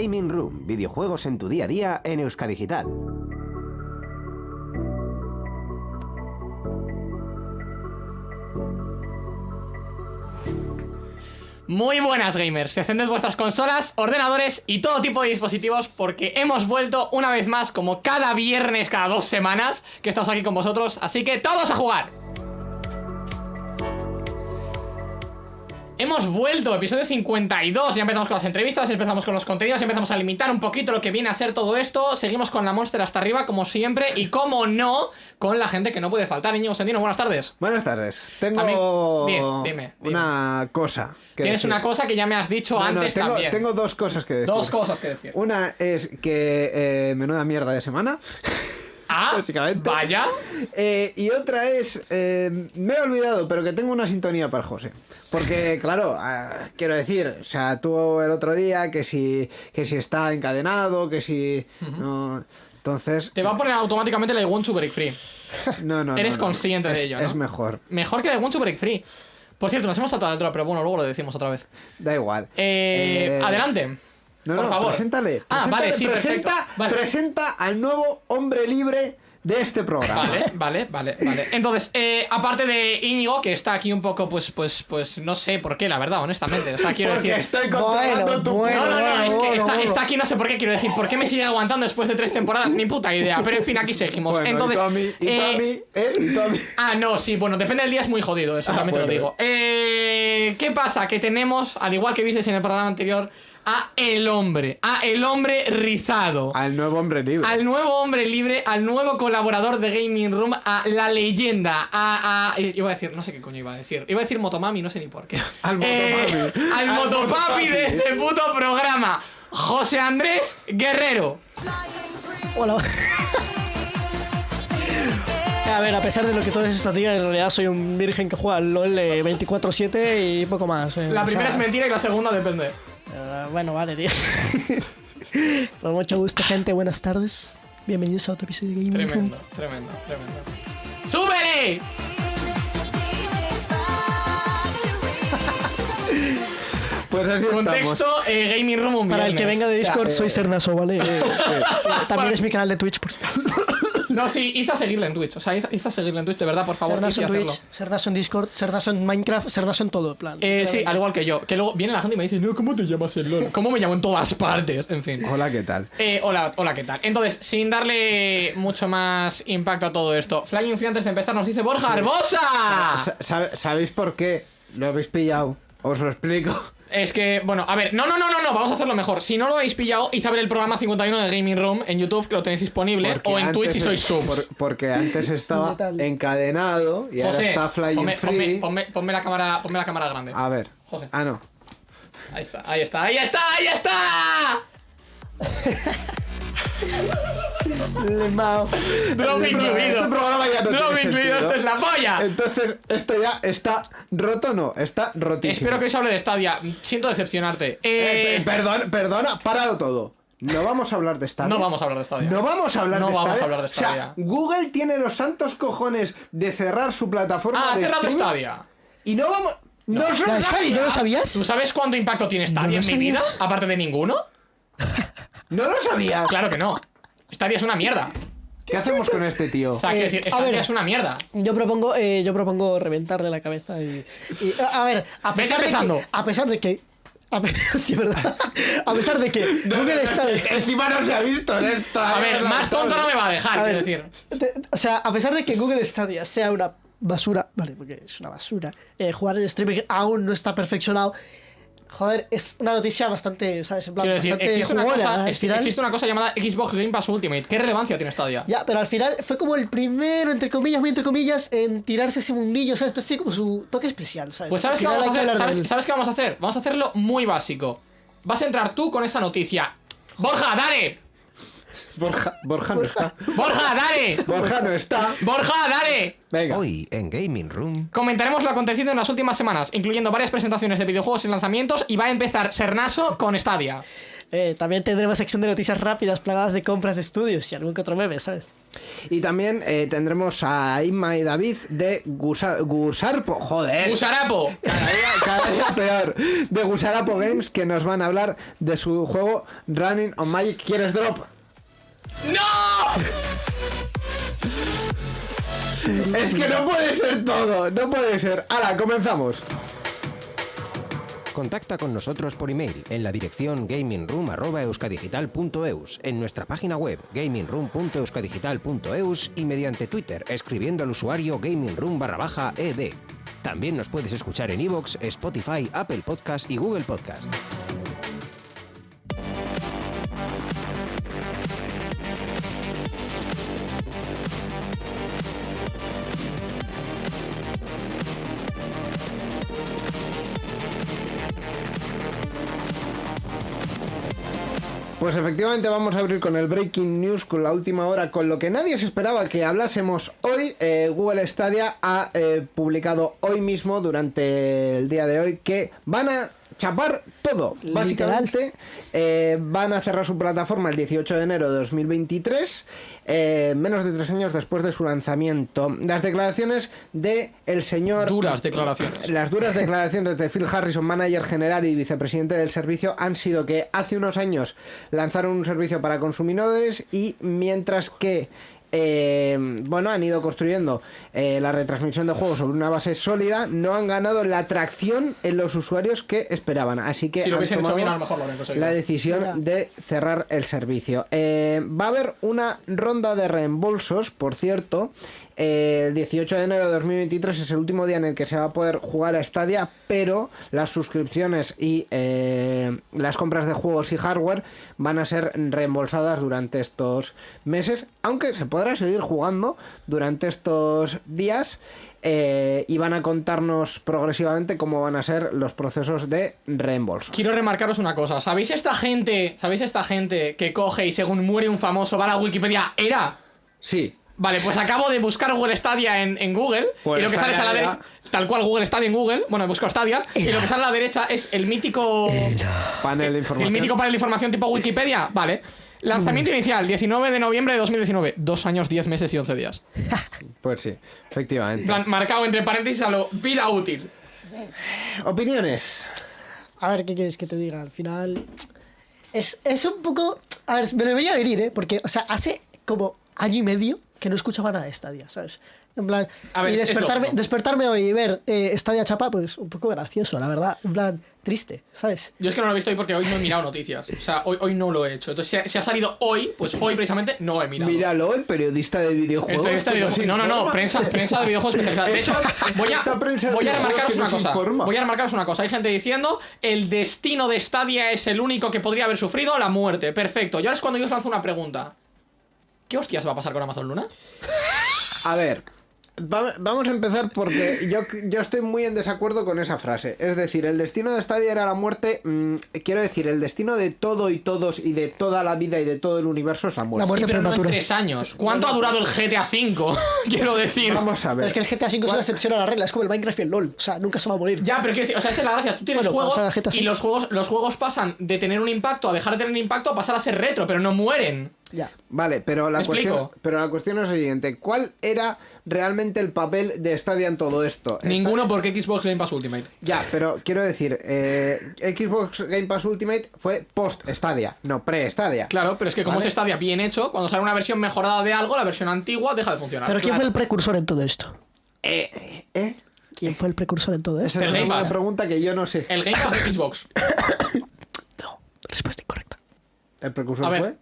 Gaming Room, videojuegos en tu día a día en Euskadigital. Muy buenas gamers, encended vuestras consolas, ordenadores y todo tipo de dispositivos porque hemos vuelto una vez más como cada viernes, cada dos semanas que estamos aquí con vosotros, así que todos a jugar. Hemos vuelto, episodio 52, ya empezamos con las entrevistas, empezamos con los contenidos, empezamos a limitar un poquito lo que viene a ser todo esto, seguimos con la Monster hasta arriba como siempre y como no, con la gente que no puede faltar, niño Sendino, buenas tardes. Buenas tardes. Tengo También- dime, dime, una cosa. que Tienes decir. una cosa que ya me has dicho No, no, antes tengo, también. tengo dos cosas que decir. Dos cosas que decir. Una es que eh, menuda mierda de semana. Ah, básicamente. vaya. Eh, y otra es, eh, me he olvidado, pero que tengo una sintonía para José. Porque, claro, ah, quiero decir, o sea, tú el otro día que si, que si está encadenado, que si... no, entonces... Te va a poner automáticamente la I want to break free. No, no, Eres no, no. consciente de ello, ¿no? Es mejor. Mejor que la I want to break free. Por cierto, nos hemos saltado el pero bueno, luego lo decimos otra vez. Da igual. Eh, Eh, adelante. No, por no, favor. preséntale. Ah, preséntale, vale, sí, presenta. Vale. presenta al nuevo hombre libre de este programa. Vale, vale, vale, vale. Entonces, eh, aparte de Íñigo, que está aquí un poco, pues, pues, pues, no sé por qué, la verdad, honestamente. O sea, quiero Porque decir. estoy controlando Bueno, tu bueno, No, no, no, bueno, es que bueno, está, bueno. está aquí, no sé por qué quiero decir. ¿Por qué me sigue aguantando después de tres temporadas? Ni puta idea. Pero en fin, aquí seguimos. Bueno, Entonces. y tú a mí, y eh, mí, ¿eh? Y tú a mí. Ah, no, sí, bueno, depende del día, es muy jodido, eso Ah, también te lo digo. Eh, ¿Qué pasa? Que tenemos, al igual que visteis en el programa anterior, a el hombre, a el hombre rizado. Al nuevo hombre libre. Al nuevo hombre libre, al nuevo colaborador de Gaming Room, a la leyenda, a, a- Iba a decir, no sé qué coño iba a decir. Iba a decir Motomami, no sé ni por qué. Al Eh, Motopapi. al Al Motopapi Motopapi. de este puto programa, José Andrés Guerrero. Hola. A ver, a pesar de lo que todos estos días, en realidad soy un virgen que juega al LOL eh, 24-7 y poco más. eh, La o primera es sea, mentira y la segunda depende. Eh, bueno, vale, tío. Con mucho gusto, gente. Buenas tardes. Bienvenidos a otro episodio de Gaming Room. Tremendo, tremendo, tremendo. ¡Súbele! Pues así estamos. Contexto, eh, Gaming Room un Para el que viernes. venga de Discord, soy Sernaso, ¿vale? Eh, También Bueno. es mi canal de Twitch. Por... No, sí, hizo a seguirle en Twitch. O sea, hizo, hizo a seguirle en Twitch, de verdad, por favor. Sernaso hice en hacerlo. Twitch, Sernaso en Discord, Sernaso en Minecraft, Sernaso en todo, en plan. Eh, sí, al igual que yo. Que luego viene la gente y me dice, no, ¿cómo te llamas el LOL? ¿Cómo me llamo en todas partes? En fin. Hola, ¿qué tal? Eh, hola, hola, ¿qué tal? Entonces, sin darle mucho más impacto a todo esto, Flying Free antes de empezar nos dice Borja Arbosa. Sa- sabe- ¿Sabéis por qué lo habéis pillado? Os lo explico. Es que, bueno, a ver, no, no, no, no, no, vamos a hacerlo mejor. Si no lo habéis pillado, id a ver el programa 51 de Gaming Room en YouTube, que lo tenéis disponible, Porque o en Twitch si sois por- porque antes estaba encadenado y ahora está flying ponme, free. ponme- ponme- ponme la cámara, ponme la cámara grande. A ver. José. Ah, no. Ahí está, ahí está, ahí está, ahí está. Lemao. Drop Este incluido. programa ya no Drop tiene incluido, esto es la polla. Entonces, esto ya está roto, no, está rotísimo. Espero que os hable de Stadia. Siento decepcionarte. Eh, Eh, pe- perdón, perdona, páralo todo. No vamos a hablar de Stadia. no vamos a hablar de Stadia. No vamos a hablar No de vamos Stadia. a hablar de O sea, Stadia. Google tiene los santos cojones de cerrar su plataforma Ah, ha de cerrado streaming Stadia. Y no vamos. No. ¿No lo sabías? ¿Tú sabes cuánto impacto tiene Stadia ¿No en mi vida? Aparte de ninguno. No lo sabías. Claro que no. Stadia es una mierda. ¿Qué hacemos con este tío? O sea, Eh, decir, a Stadia ver. es una mierda. Yo propongo, eh, yo propongo reventarle la cabeza y, y- a ver, a pesar de que, a pesar de que, a, pe- sí, ¿verdad? a pesar de que Google está, Encima no se ha visto en esta. A ver, más tonto no me va a dejar, a quiero ver, decir. te- o sea, a pesar de que Google Stadia sea una basura, vale, porque es una basura, eh, jugar en streaming aún no está perfeccionado. Joder, es una noticia bastante, ¿sabes? En plan, decir, bastante existe una, cosa, final. existe una cosa llamada Xbox Game Pass Ultimate. ¿Qué relevancia tiene Stadia? Ya, pero al final fue como el primero, entre comillas, muy entre comillas, en tirarse ese mundillo, ¿sabes? Esto tiene como su toque especial, ¿sabes? Pues ¿sabes qué vamos a hacer? hablar de ¿Sabes, él. sabes qué vamos a hacer? Vamos a hacerlo muy básico. Vas a entrar tú con esa noticia. Borja, dale. Borja, Borja no está. Borja, dale. Borja no está. Borja, dale. Venga. Hoy en Gaming Room. Comentaremos lo acontecido en las últimas semanas, incluyendo varias presentaciones de videojuegos y lanzamientos, y va a empezar Sernaso con Stadia. Eh, también tendremos sección de noticias rápidas plagadas de compras de estudios y algún que otro meme, ¿sabes? Y también eh, tendremos a Inma y David de Gusa- Gusarpo. Joder. ¡Gusarapo! Cada día, cada día peor. De Gusarapo Games que nos van a hablar de su juego Running on Magic. ¿Quieres drop? ¡No! Es que no puede ser todo. No puede ser. Ahora, comenzamos. Contacta con nosotros por email en la dirección gamingroom.euskadigital.eus, en nuestra página web gamingroom.euskadigital.eus y mediante Twitter escribiendo al usuario gamingroom barra baja ed. También nos puedes escuchar en iVoox, Spotify, Apple Podcast y Google Podcast. Pues efectivamente vamos a abrir con el Breaking News, con la última hora, con lo que nadie se esperaba que hablásemos hoy. Eh, Google Stadia ha eh, publicado hoy mismo, durante el día de hoy, que van a chapar todo. Literal. Básicamente eh, van a cerrar su plataforma el 18 de enero de 2023, eh, menos de tres años después de su lanzamiento. Las declaraciones de el señor... Duras declaraciones. Las duras declaraciones de Phil Harrison, manager general y vicepresidente del servicio, han sido que hace unos años lanzaron un servicio para consumidores y mientras que eh, bueno, han ido construyendo eh, la retransmisión de juegos sobre una base sólida, no han ganado la atracción en los usuarios que esperaban. Así que Si lo han hubiesen hecho tomado bien, a lo mejor lo habrían conseguido. la decisión de cerrar el servicio. Eh, va a haber una ronda de reembolsos, por cierto. El 18 de enero de 2023 es el último día en el que se va a poder jugar a Stadia, pero las suscripciones y eh, las compras de juegos y hardware van a ser reembolsadas durante estos meses, aunque se podrá seguir jugando durante estos días. eh, y van a contarnos progresivamente cómo van a ser los procesos de reembolso. Quiero remarcaros una cosa. ¿Sabéis esta gente, sabéis esta gente que coge y según muere un famoso va a la Wikipedia? Era. Sí, Vale, pues acabo de buscar Google Stadia en, en Google Google y lo que sale a la derecha, tal cual Google Stadia en Google, bueno, busco Stadia y lo que sale a la derecha es el mítico panel de información. el mítico panel de información tipo Wikipedia, vale. Lanzamiento inicial, 19 de noviembre de 2019. Dos años, 10 meses y 11 días. Pues sí, efectivamente. Plan, marcado entre paréntesis a lo vida útil. Opiniones. A ver, ¿qué quieres que te diga? Al final. Es, es un poco. A ver, me debería venir, ¿eh? Porque, o sea, hace como año y medio que no escuchaba nada de Stadia, ¿sabes? En plan. A ver, y es despertarme, despertarme hoy y ver eh, Stadia chapa, pues un poco gracioso, la verdad. En plan, triste, ¿sabes? Yo es que no lo he visto hoy porque hoy no he mirado noticias. O sea, hoy, hoy no lo he hecho. Entonces, si ha, si ha salido hoy, pues hoy precisamente no he mirado. Míralo, el periodista de El videojuegos. periodista de videojuegos. No, no, no, prensa, prensa de videojuegos especializada. De hecho, Esta- voy a, esta prensa de voy a videojuegos remarcaros una cosa. Voy a remarcaros una cosa. Hay gente diciendo el destino de Stadia es el único que podría haber sufrido la muerte. Perfecto. Y ahora es cuando yo os lanzo una pregunta. ¿Qué hostias va a pasar con Amazon Luna? A ver, va- vamos a empezar porque yo, yo estoy muy en desacuerdo con esa frase. Es decir, el destino de Stadia era la muerte. mm, quiero decir, el destino de todo y todos y de toda la vida y de todo el universo es la muerte. La muerte. Sí, pero no en tres años. ¿Cuánto ha durado el GTA V? Quiero decir. Vamos a ver. Es que el GTA V es una excepción a la regla, es como el Minecraft y el LOL. O sea, nunca se va a morir. Ya, pero quiero decir, o sea, esa es la gracia. Tú tienes Bueno, juegos y los juegos, los juegos pasan de tener un impacto a dejar de tener un impacto a pasar a ser retro, pero no mueren. Ya. Vale, pero la, ¿Me cuestión, explico? pero la cuestión es la siguiente. ¿Cuál era realmente el papel de Stadia en todo esto? Ninguno porque Xbox Game Pass Ultimate. Ya, pero quiero decir, eh, Xbox Game Pass Ultimate fue post-Stadia, no pre-Stadia. Claro, pero es que como Vale. es Stadia bien hecho, cuando sale una versión mejorada de algo, la versión antigua deja de funcionar. Pero ¿quién Claro. fue el precursor en todo esto? Eh, ¿eh? ¿Quién fue el precursor en todo esto? Esa es una pregunta que yo no sé. El Game Pass de Xbox. No, respuesta incorrecta. ¿El precursor A ver.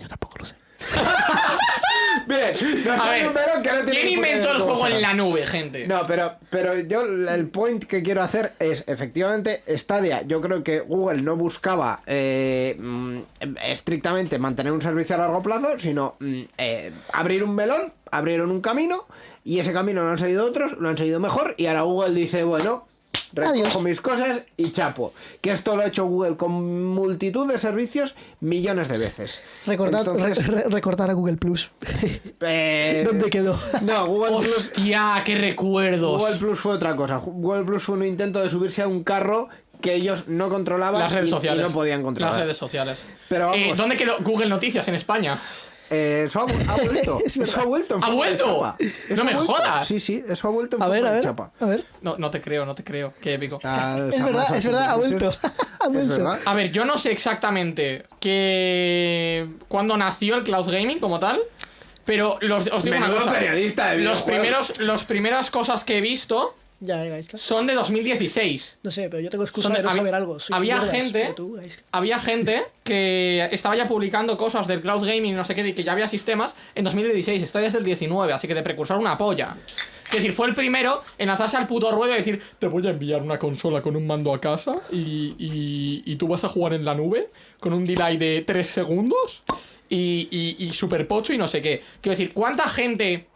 Yo tampoco lo sé. Bien, no A sé ver, número que no tiene ¿quién ni puta inventó idea el cómo juego en la nube, gente? No, pero, pero yo el point que quiero hacer es, efectivamente, Stadia, yo creo que Google no buscaba eh, mm, estrictamente mantener un servicio a largo plazo, sino mm, eh, abrir un melón, abrieron un camino, y ese camino lo han seguido otros, lo han seguido mejor, y ahora Google dice, bueno, recojo Adiós. mis cosas y chapo. Que esto lo ha hecho Google con multitud de servicios millones de veces. Recordar, Entonces, re- re- recordar a Google Plus. eh, ¿Dónde quedó? No, Google Plus Hostia, qué recuerdos. Google Plus fue otra cosa. Google Plus fue un intento de subirse a un carro que ellos no controlaban Las redes y- y sociales. no podían controlar. Las redes sociales. Pero Eh. ¿Dónde quedó Google Noticias en España? Eh, eso ha, ha vuelto. Es verdad. eso ha vuelto. en ¿Ha vuelto? No ha me vuelto. jodas. Sí, sí, eso ha vuelto en A ver, forma a de ver. chapa. A ver. No, no te creo, no te creo. Qué épico. Está- Es verdad, es verdad, ha vuelto. Ha vuelto. A ver, yo no sé exactamente que cuando nació el cloud gaming como tal, pero los, os digo una Menudo cosa. periodista de los primeros, los primeras cosas que he visto Ya, son de 2016. No sé, pero yo tengo excusa de no había- saber algo. Soy había gente- tú. Había gente que estaba ya publicando cosas del cloud gaming y no sé qué, y que ya había sistemas en 2016, está desde el 19, así que de precursor una polla. Es decir, fue el primero en lanzarse al puto ruedo y decir, te voy a enviar una consola con un mando a casa y, y- y tú vas a jugar en la nube con un delay de 3 segundos y, y, y super pocho y no sé qué. Quiero decir, ¿cuánta gente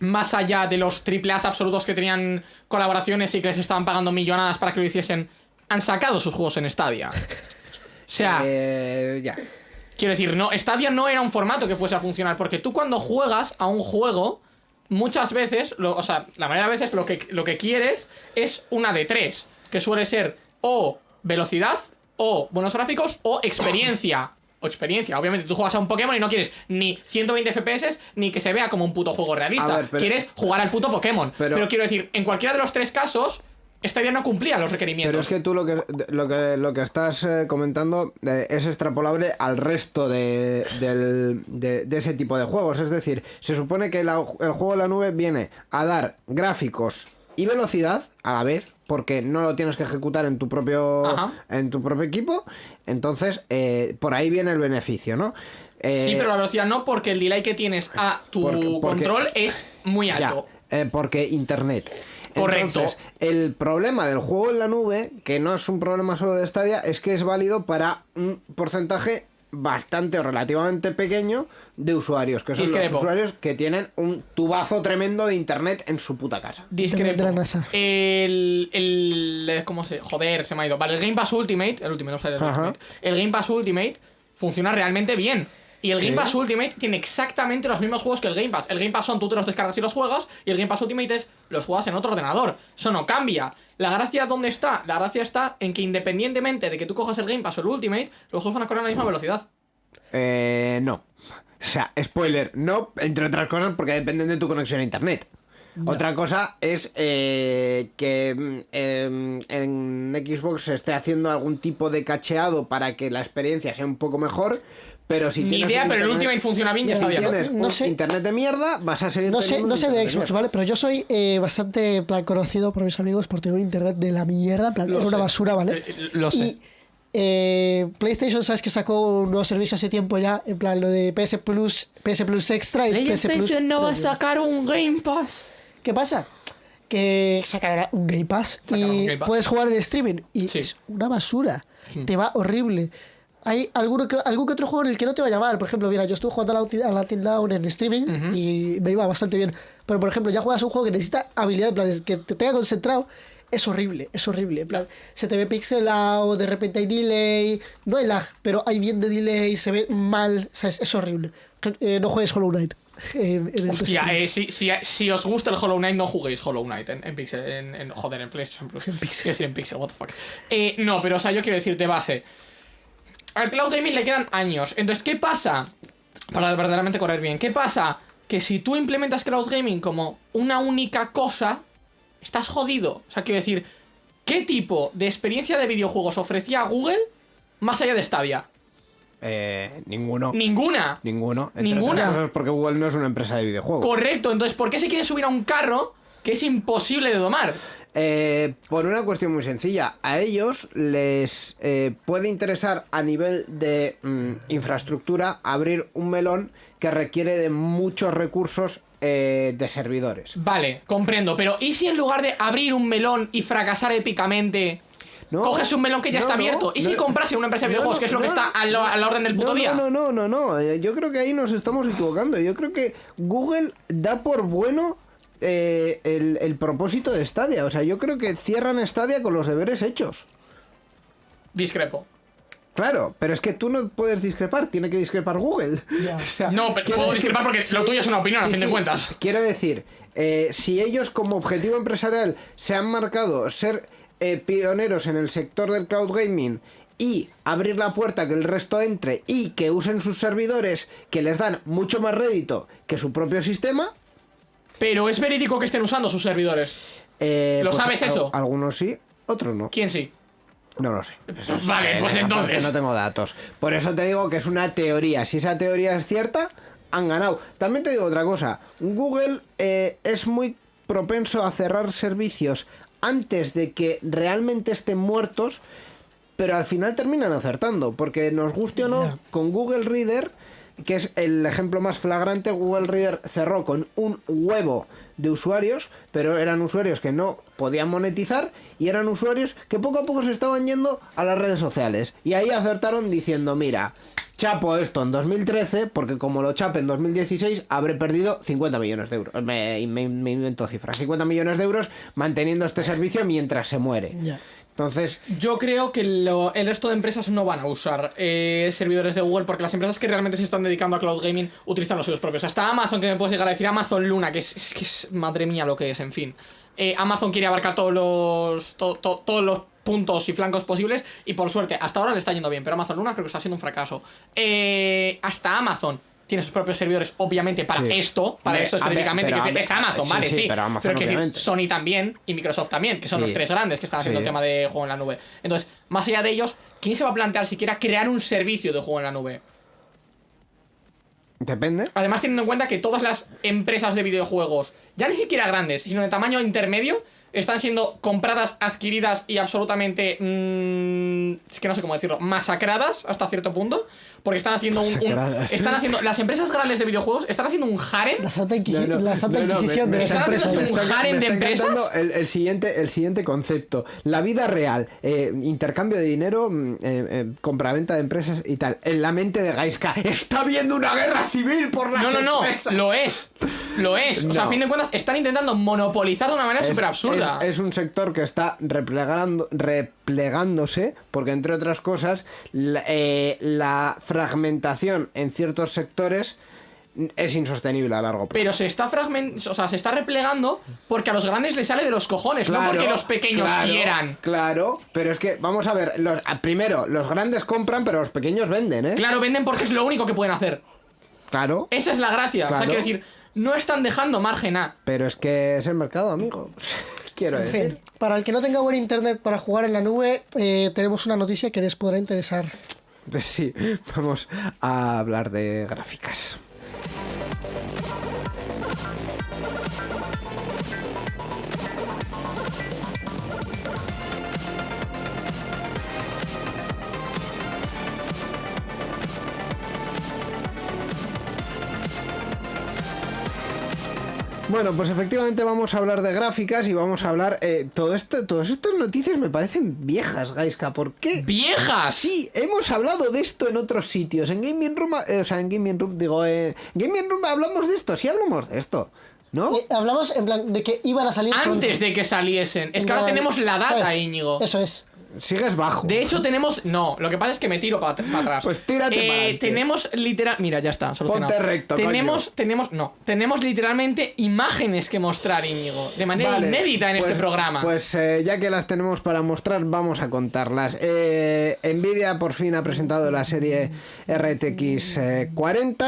más allá de los triple A's absolutos que tenían colaboraciones y que les estaban pagando millonadas para que lo hiciesen, han sacado sus juegos en Stadia? O sea, Eh, ya. quiero decir, no, Stadia no era un formato que fuese a funcionar, porque tú cuando juegas a un juego, muchas veces, lo- o sea, la mayoría de veces lo que, lo que quieres es una de tres, que suele ser o velocidad, o buenos gráficos, o experiencia. O experiencia, obviamente tú juegas a un Pokémon y no quieres ni 120 FPS ni que se vea como un puto juego realista. A ver, pero- Quieres jugar al puto Pokémon. Pero- Pero, quiero decir, en cualquiera de los tres casos, Stadia no cumplía los requerimientos. Pero es que tú lo que, lo que, lo que estás eh, comentando eh, es extrapolable al resto de, del- de- de ese tipo de juegos. Es decir, se supone que la- el juego de la nube viene a dar gráficos y velocidad a la vez, porque no lo tienes que ejecutar en tu propio, Ajá. en tu propio equipo. Entonces, eh, por ahí viene el beneficio, ¿no? Eh, Sí, pero la velocidad no, porque el delay que tienes a tu Porque- porque- control es muy Ya, alto. eh, porque internet. Correcto. Entonces, el problema del juego en la nube, que no es un problema solo de Stadia, es que es válido para un porcentaje bastante o relativamente pequeño de usuarios, que son Discrepo. los usuarios que tienen un tubazo tremendo de internet en su puta casa. Discrepo. La. El, el. ¿Cómo se.? Joder, se me ha ido. Vale, el Game Pass Ultimate. El Ultimate, no sale el. Ultimate. El Game Pass Ultimate funciona realmente bien. Y el Game Sí. Pass Ultimate tiene exactamente los mismos juegos que el Game Pass. El Game Pass son tú te los descargas y los juegas. Y el Game Pass Ultimate es los juegas en otro ordenador. Eso no cambia. La gracia, ¿dónde está? La gracia está en que independientemente de que tú cojas el Game Pass o el Ultimate, los juegos van a correr a la misma velocidad. Eh, no. O sea, spoiler, no, entre otras cosas porque dependen de tu conexión a internet. Otra cosa es eh, que em, en Xbox se esté haciendo algún tipo de cacheado para que la experiencia sea un poco mejor, pero si Ni tienes idea, pero el bien y si está bien. tienes No un sé. internet de mierda, vas a seguir No sé, no sé de Xbox. ¿vale? Pero yo soy eh, bastante plan, conocido por mis amigos por tener un internet de la mierda, en plan, era una basura, ¿vale? Eh, eh, lo sé. Y eh, PlayStation, ¿sabes que sacó un nuevo servicio hace tiempo ya? En plan, lo de PS Plus, PS Plus Extra y PS Plus. PlayStation no va a sacar un Game Pass. ¿Qué pasa? Que sacará un Game Pass y Game Pass. puedes jugar en streaming y Sí. es una basura. Te va horrible. Hay alguno que, algún que otro juego en el que no te va a llamar. Por ejemplo, mira, yo estuve jugando a la, Unti- a la Until Dawn en streaming y me iba bastante bien. Pero, por ejemplo, ya juegas un juego que necesita habilidad, en plan, que te tenga concentrado. Es horrible, es horrible. En plan, se te ve pixelado, de repente hay delay. No hay lag, pero hay bien de delay, se ve mal. ¿sabes? Es horrible. Eh, no juegues Hollow Knight. En, en el Hostia, eh, si, si, si os gusta el Hollow Knight, no juguéis Hollow Knight en, en Pixel. En, en- joder, en PlayStation Plus. En Pixel. Decir en Pixel, what the fuck. Eh, no, pero o sea, yo quiero decir de base. Al Cloud Gaming le quedan años. Entonces, ¿qué pasa? Para verdaderamente correr bien. ¿Qué pasa? Que si tú implementas Cloud Gaming como una única cosa, estás jodido. O sea, quiero decir, ¿qué tipo de experiencia de videojuegos ofrecía Google más allá de Stadia? Eh, ninguno. Ninguna. Ninguno. Entre Ninguna. porque Google no es una empresa de videojuegos. Correcto, entonces, ¿por qué se quieren subir a un carro que es imposible de domar? Eh, por una cuestión muy sencilla, a ellos les eh, puede interesar a nivel de mm, infraestructura abrir un melón que requiere de muchos recursos eh, de servidores. Vale, comprendo, pero ¿y si en lugar de abrir un melón y fracasar épicamente, No, coges un melón que ya no, está no, abierto? ¿Y si no, compras en una empresa de videojuegos, que es lo que está a, la orden del puto no, día? No, no, no, no, eh, yo creo que ahí nos estamos equivocando. Yo creo que Google da por bueno eh, el, el propósito de Stadia. O sea, yo creo que cierran Stadia con los deberes hechos. Discrepo. Claro, pero es que tú no puedes discrepar, tiene que discrepar Google. O sea, No, pero puedo discrepar porque lo tuyo es una opinión, a sí, fin de cuentas. Quiero decir, eh, si ellos como objetivo empresarial se han marcado ser eh, pioneros en el sector del cloud gaming y abrir la puerta que el resto entre y que usen sus servidores que les dan mucho más rédito que su propio sistema. Pero es verídico que estén usando sus servidores. eh, ¿Lo sabes al- eso? Algunos sí, otros no. ¿Quién sí? No lo sé. Vale, pues entonces. no tengo datos. Por eso te digo que es una teoría. Si esa teoría es cierta, han ganado. También te digo otra cosa. Google eh, es muy propenso a cerrar servicios antes de que realmente estén muertos, pero al final terminan acertando. Porque nos guste o no, con Google Reader, que es el ejemplo más flagrante, Google Reader cerró con un huevo de usuarios, pero eran usuarios que no podían monetizar y eran usuarios que poco a poco se estaban yendo a las redes sociales. Y ahí acertaron diciendo, mira, chapo esto en 2013, porque como lo chape en 2016, habré perdido 50 millones de euros. Me, me- me invento cifras. 50 millones de euros manteniendo este servicio mientras se muere. Entonces, Yo creo que lo- el resto de empresas no van a usar eh, servidores de Google porque las empresas que realmente se están dedicando a cloud gaming utilizan los suyos propios. Hasta Amazon, que me puedes llegar a decir Amazon Luna, que es, madre mía lo que es, en fin. Eh, Amazon quiere abarcar todos los, to- to- todos los puntos y flancos posibles y por suerte, hasta ahora le está yendo bien, pero Amazon Luna creo que está siendo un fracaso. Eh, hasta Amazon tiene sus propios servidores, obviamente, para Sí. esto, para esto específicamente, que es Amazon, sí, vale, sí, sí. pero Amazon, obviamente. Sony también y Microsoft también, que son los tres grandes que están haciendo el tema de juego en la nube. Entonces, más allá de ellos, ¿quién se va a plantear siquiera crear un servicio de juego en la nube? depende. Además, teniendo en cuenta que todas las empresas de videojuegos, ya ni siquiera grandes, sino de tamaño intermedio, están siendo compradas, adquiridas y absolutamente. mm, es que no sé cómo decirlo, masacradas hasta cierto punto. Porque están haciendo un. están haciendo. Las empresas grandes de videojuegos están haciendo un harem. La santa, inquisi- No, no, la santa no, no, inquisición de las empresas. un harem de empresas. El, el siguiente, el siguiente concepto. La vida real. eh, intercambio de dinero, mm, eh, eh, compraventa de empresas y tal. En la mente de Gaiska. Está habiendo una guerra civil por las No, no, no, empresas". lo es. Lo es. O sea, a fin de cuentas, están intentando monopolizar de una manera súper absurda. Es, es un sector que está replegando, replegándose porque, entre otras cosas, la, eh, la fragmentación en ciertos sectores es insostenible a largo plazo. Pero se está fragment o sea, se está replegando porque a los grandes les sale de los cojones, no Claro, porque los pequeños claro, quieran. Claro, pero es que, vamos a ver, los, primero, los grandes compran, pero los pequeños venden, ¿eh? Claro, venden porque es lo único que pueden hacer. Claro, Esa es la gracia. O sea, quiero decir, no están dejando margen a. pero es que es el mercado, amigo. Quiero En decir. fin, para el que no tenga buen internet para jugar en la nube, eh, tenemos una noticia que les podrá interesar. Pues sí, vamos a hablar de gráficas. Bueno, pues efectivamente vamos a hablar de gráficas y vamos a hablar... eh, todo esto, todas estas noticias me parecen viejas, Gaiska. ¿Por qué? ¡Viejas! Sí, hemos hablado de esto en otros sitios. En Gaming Room, eh, o sea, en Gaming Room, digo, eh, Gaming Room hablamos de esto, sí hablamos de esto, ¿no? Eh, hablamos en plan de que iban a salir Antes de que saliesen. Es que ahora tenemos la data, Íñigo. Eso es. Sigues bajo. De hecho, tenemos. No, lo que pasa es que me tiro para atrás. Pues tírate Eh. Tenemos literal. Mira, ya está, solucionado. Ponte recto, tenemos, coño. tenemos. No, tenemos literalmente imágenes que mostrar, Íñigo. De manera Vale, inédita en pues- este programa. Pues eh, ya que las tenemos para mostrar, vamos a contarlas. Eh, Nvidia por fin ha presentado la serie RTX eh, 40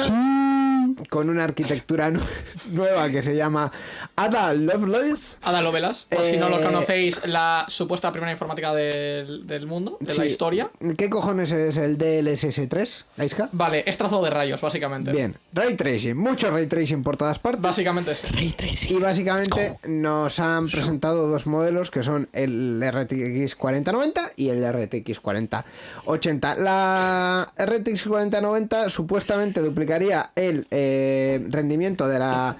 con una arquitectura nu- nueva que se llama Ada Lovelace. Ada Lovelas, por si no lo Eh, conocéis, la supuesta primera informática del, del mundo, de la historia. ¿Qué cojones es el DLSS3, Aiska? Vale, es trazado de rayos, básicamente. Bien, ray tracing, mucho ray tracing por todas partes. Básicamente es. Y básicamente nos han presentado dos modelos que son el RTX 4090 y el RTX 4080. La RTX 4090 supuestamente duplicaría el eh, rendimiento de la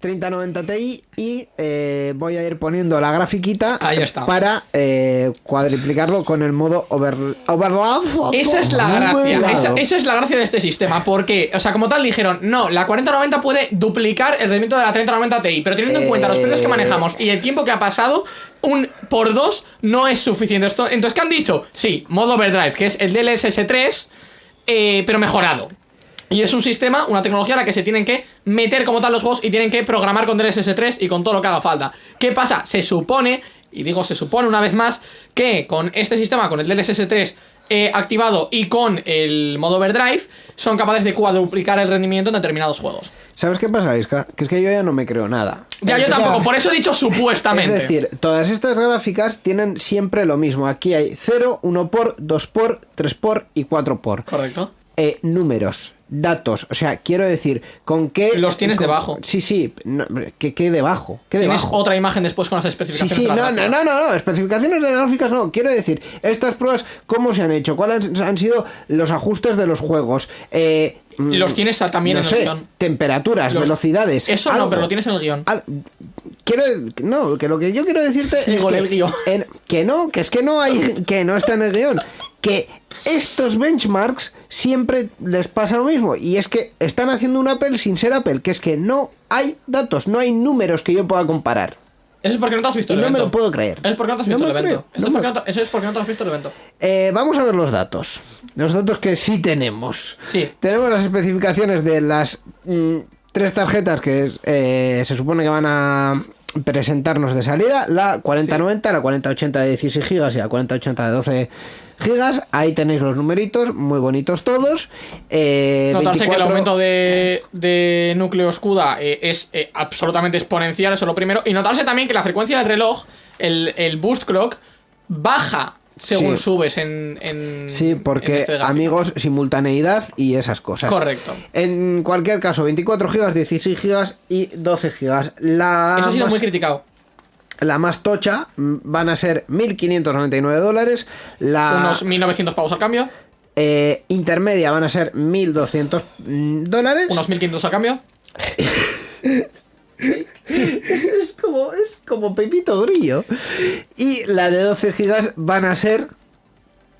3090 Ti y eh, voy a ir poniendo la grafiquita Ahí está. para eh, cuadriplicarlo con el modo over, overlap. Esa es la gracia. Esa, esa es la gracia de este sistema. Porque, o sea, como tal dijeron, no, la 4090 puede duplicar el rendimiento de la 3090 Ti. Pero teniendo en cuenta los precios que manejamos y el tiempo que ha pasado, un por dos no es suficiente. Esto, entonces, ¿qué han dicho? Sí, modo overdrive, que es el DLSS3, eh, pero mejorado. Y es un sistema, una tecnología a la que se tienen que meter como tal los juegos y tienen que programar con DLSS3 y con todo lo que haga falta. ¿Qué pasa? Se supone Y digo, se supone una vez más que con este sistema, con el DLSS 3 eh, activado y con el modo overdrive, son capaces de cuadruplicar el rendimiento en determinados juegos. ¿Sabes qué pasa, Isca? Que es que yo ya no me creo nada. Ya, yo tampoco, por eso he dicho supuestamente. Es decir, todas estas gráficas tienen siempre lo mismo. Aquí hay 0, 1 por, 2 por, 3 por y 4 por. Correcto. Eh, números, datos. O sea, quiero decir, ¿con qué. Los tienes con- debajo. Sí, sí. no, ¿qué, qué debajo? ¿Qué Tienes debajo? otra imagen después con las Sí, especificaciones. sí, de la no, gráfica. no, no, no, especificaciones de gráficas no. Quiero decir, estas pruebas, ¿cómo se han hecho? ¿Cuáles han sido los ajustes de los juegos? Eh, mm, Los tienes también no en el sé, guion. temperaturas, Los- velocidades. Eso no, pero lo tienes en el guion. Al- Quiero, no, que lo que yo quiero decirte es que, el guion. en- que no, que es que no hay, que no está en el guion, que estos benchmarks siempre les pasa lo mismo y es que están haciendo un Apple sin ser Apple, que es que no hay datos, no hay números que yo pueda comparar Eso es porque no te has visto y el no me evento. lo puedo creer. Eso es porque no te has visto el evento. Eso, no es me porque no te- eso es porque no te has visto el evento. Eh, vamos a ver los datos, los datos que sí tenemos. Sí. Tenemos las especificaciones de las mm, tres tarjetas que es, eh, se supone que van a presentarnos de salida, la 4090, la 4080 de 16 GB y la 4080 de 12 GB. Ahí tenéis los numeritos, muy bonitos todos. Eh, Notarse que el 24 aumento de, de núcleo CUDA eh, es eh, absolutamente exponencial, eso es lo primero. Y notarse también que la frecuencia del reloj, el, el boost clock, baja según Sí. subes en, en Sí, en porque este amigos, simultaneidad y esas cosas. Correcto. En cualquier caso, 24 GB, 16 GB y 12 GB. La Eso ha sido más- muy criticado. La más tocha mm, van a ser 1.599 dólares. La Unos 1900 pavos al cambio, eh, intermedia van a ser 1.200 mm, dólares. unos 1500 al cambio. Es como, es como Pepito Grillo. Y la de 12 gigas van a ser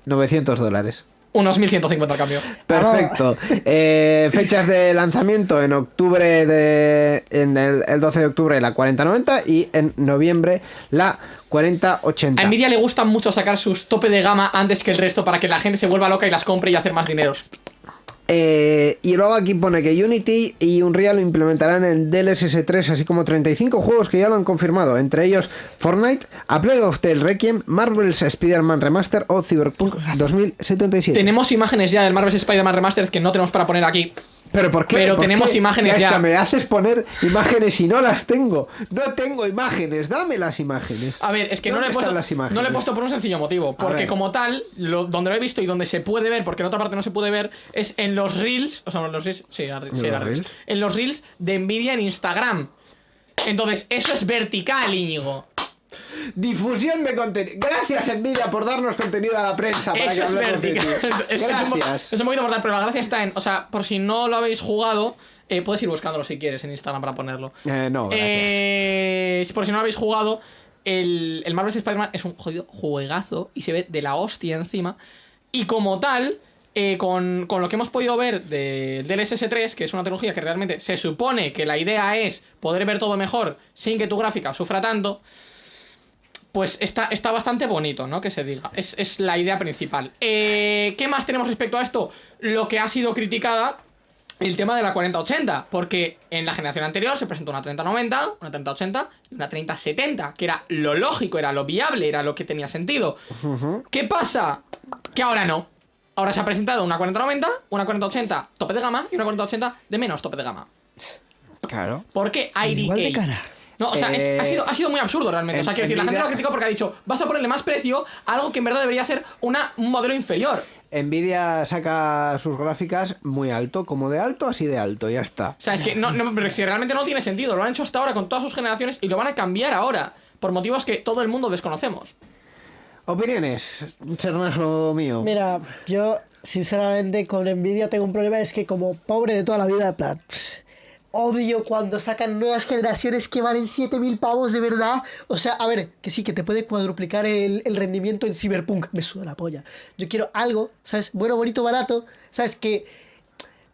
900 dólares. Unos 1150 al cambio. Perfecto. Eh, fechas de lanzamiento en octubre de. En el, el 12 de octubre la 4090 y en noviembre la 4080. A Nvidia le gusta mucho sacar sus tope de gama antes que el resto para que la gente se vuelva loca y las compre y hacer más dinero. Eh, y luego aquí pone que Unity y Unreal lo implementarán en DLSS 3, así como 35 juegos que ya lo han confirmado, entre ellos Fortnite, A Plague of Tale Requiem, Marvel's Spider-Man Remaster o Cyberpunk 2077. Tenemos imágenes ya del Marvel's Spider-Man Remastered que no tenemos para poner aquí. ¿Pero por qué? pero ¿Por tenemos qué? imágenes es ya. me haces poner imágenes y no las tengo. No tengo imágenes, dame las imágenes. A ver, es que no le, he ¿Dónde puesto, las imágenes? no le he puesto por un sencillo motivo. Porque como tal, lo- donde lo he visto y donde se puede ver, porque en otra parte no se puede ver, es en los reels. O sea, en los reels. Sí, era, sí, ¿En era los reels. reels? En los reels de Nvidia en Instagram. Entonces, eso es vertical, Íñigo. Difusión de contenido. Gracias, Nvidia, por darnos contenido a la prensa. Para Eso que es vertical. ti. Es, Gracias. es un poquito mortal, pero la gracia está en. O sea, por si no lo habéis jugado, eh, puedes ir buscándolo si quieres en Instagram para ponerlo. Eh, no, gracias. Eh, por si no lo habéis jugado, el, el Marvel's Spider-Man es un jodido juegazo y se ve de la hostia encima. Y como tal, eh, con, con lo que hemos podido ver de, del SS3, que es una tecnología que realmente se supone que la idea es poder ver todo mejor sin que tu gráfica sufra tanto, pues está, está bastante bonito, ¿no? Que se diga. Es, es la idea principal. Eh, ¿Qué más tenemos respecto a esto? Lo que ha sido criticada el tema de la 4080, porque en la generación anterior se presentó una 3090, una 3080 y una 3070, que era lo lógico, era lo viable, era lo que tenía sentido. ¿Qué pasa? Que ahora no. Ahora se ha presentado una 4090, una 4080 tope de gama y una 4080 de menos tope de gama. Claro. ¿Por qué IDK? Igual de cara. No, o sea, es- Eh, ha, sido, ha sido muy absurdo realmente. O sea, quiero decir, la gente lo ha criticado porque ha dicho, vas a ponerle más precio a algo que en verdad debería ser una, un modelo inferior. Nvidia saca sus gráficas muy alto, como de alto, así de alto, ya está. O sea, es que no, no, pero si realmente no tiene sentido. Lo han hecho hasta ahora con todas sus generaciones y lo van a cambiar ahora. Por motivos que todo el mundo desconocemos. Opiniones, Chernazo mío. Mira, yo sinceramente con Nvidia tengo un problema, es que como pobre de toda la vida, plan, odio cuando sacan nuevas generaciones que valen 7000 pavos de verdad. O sea, a ver, que sí, que te puede cuadruplicar el, el rendimiento en Cyberpunk, me suda la polla. Yo quiero algo, ¿sabes? Bueno, bonito, barato, ¿sabes? Que...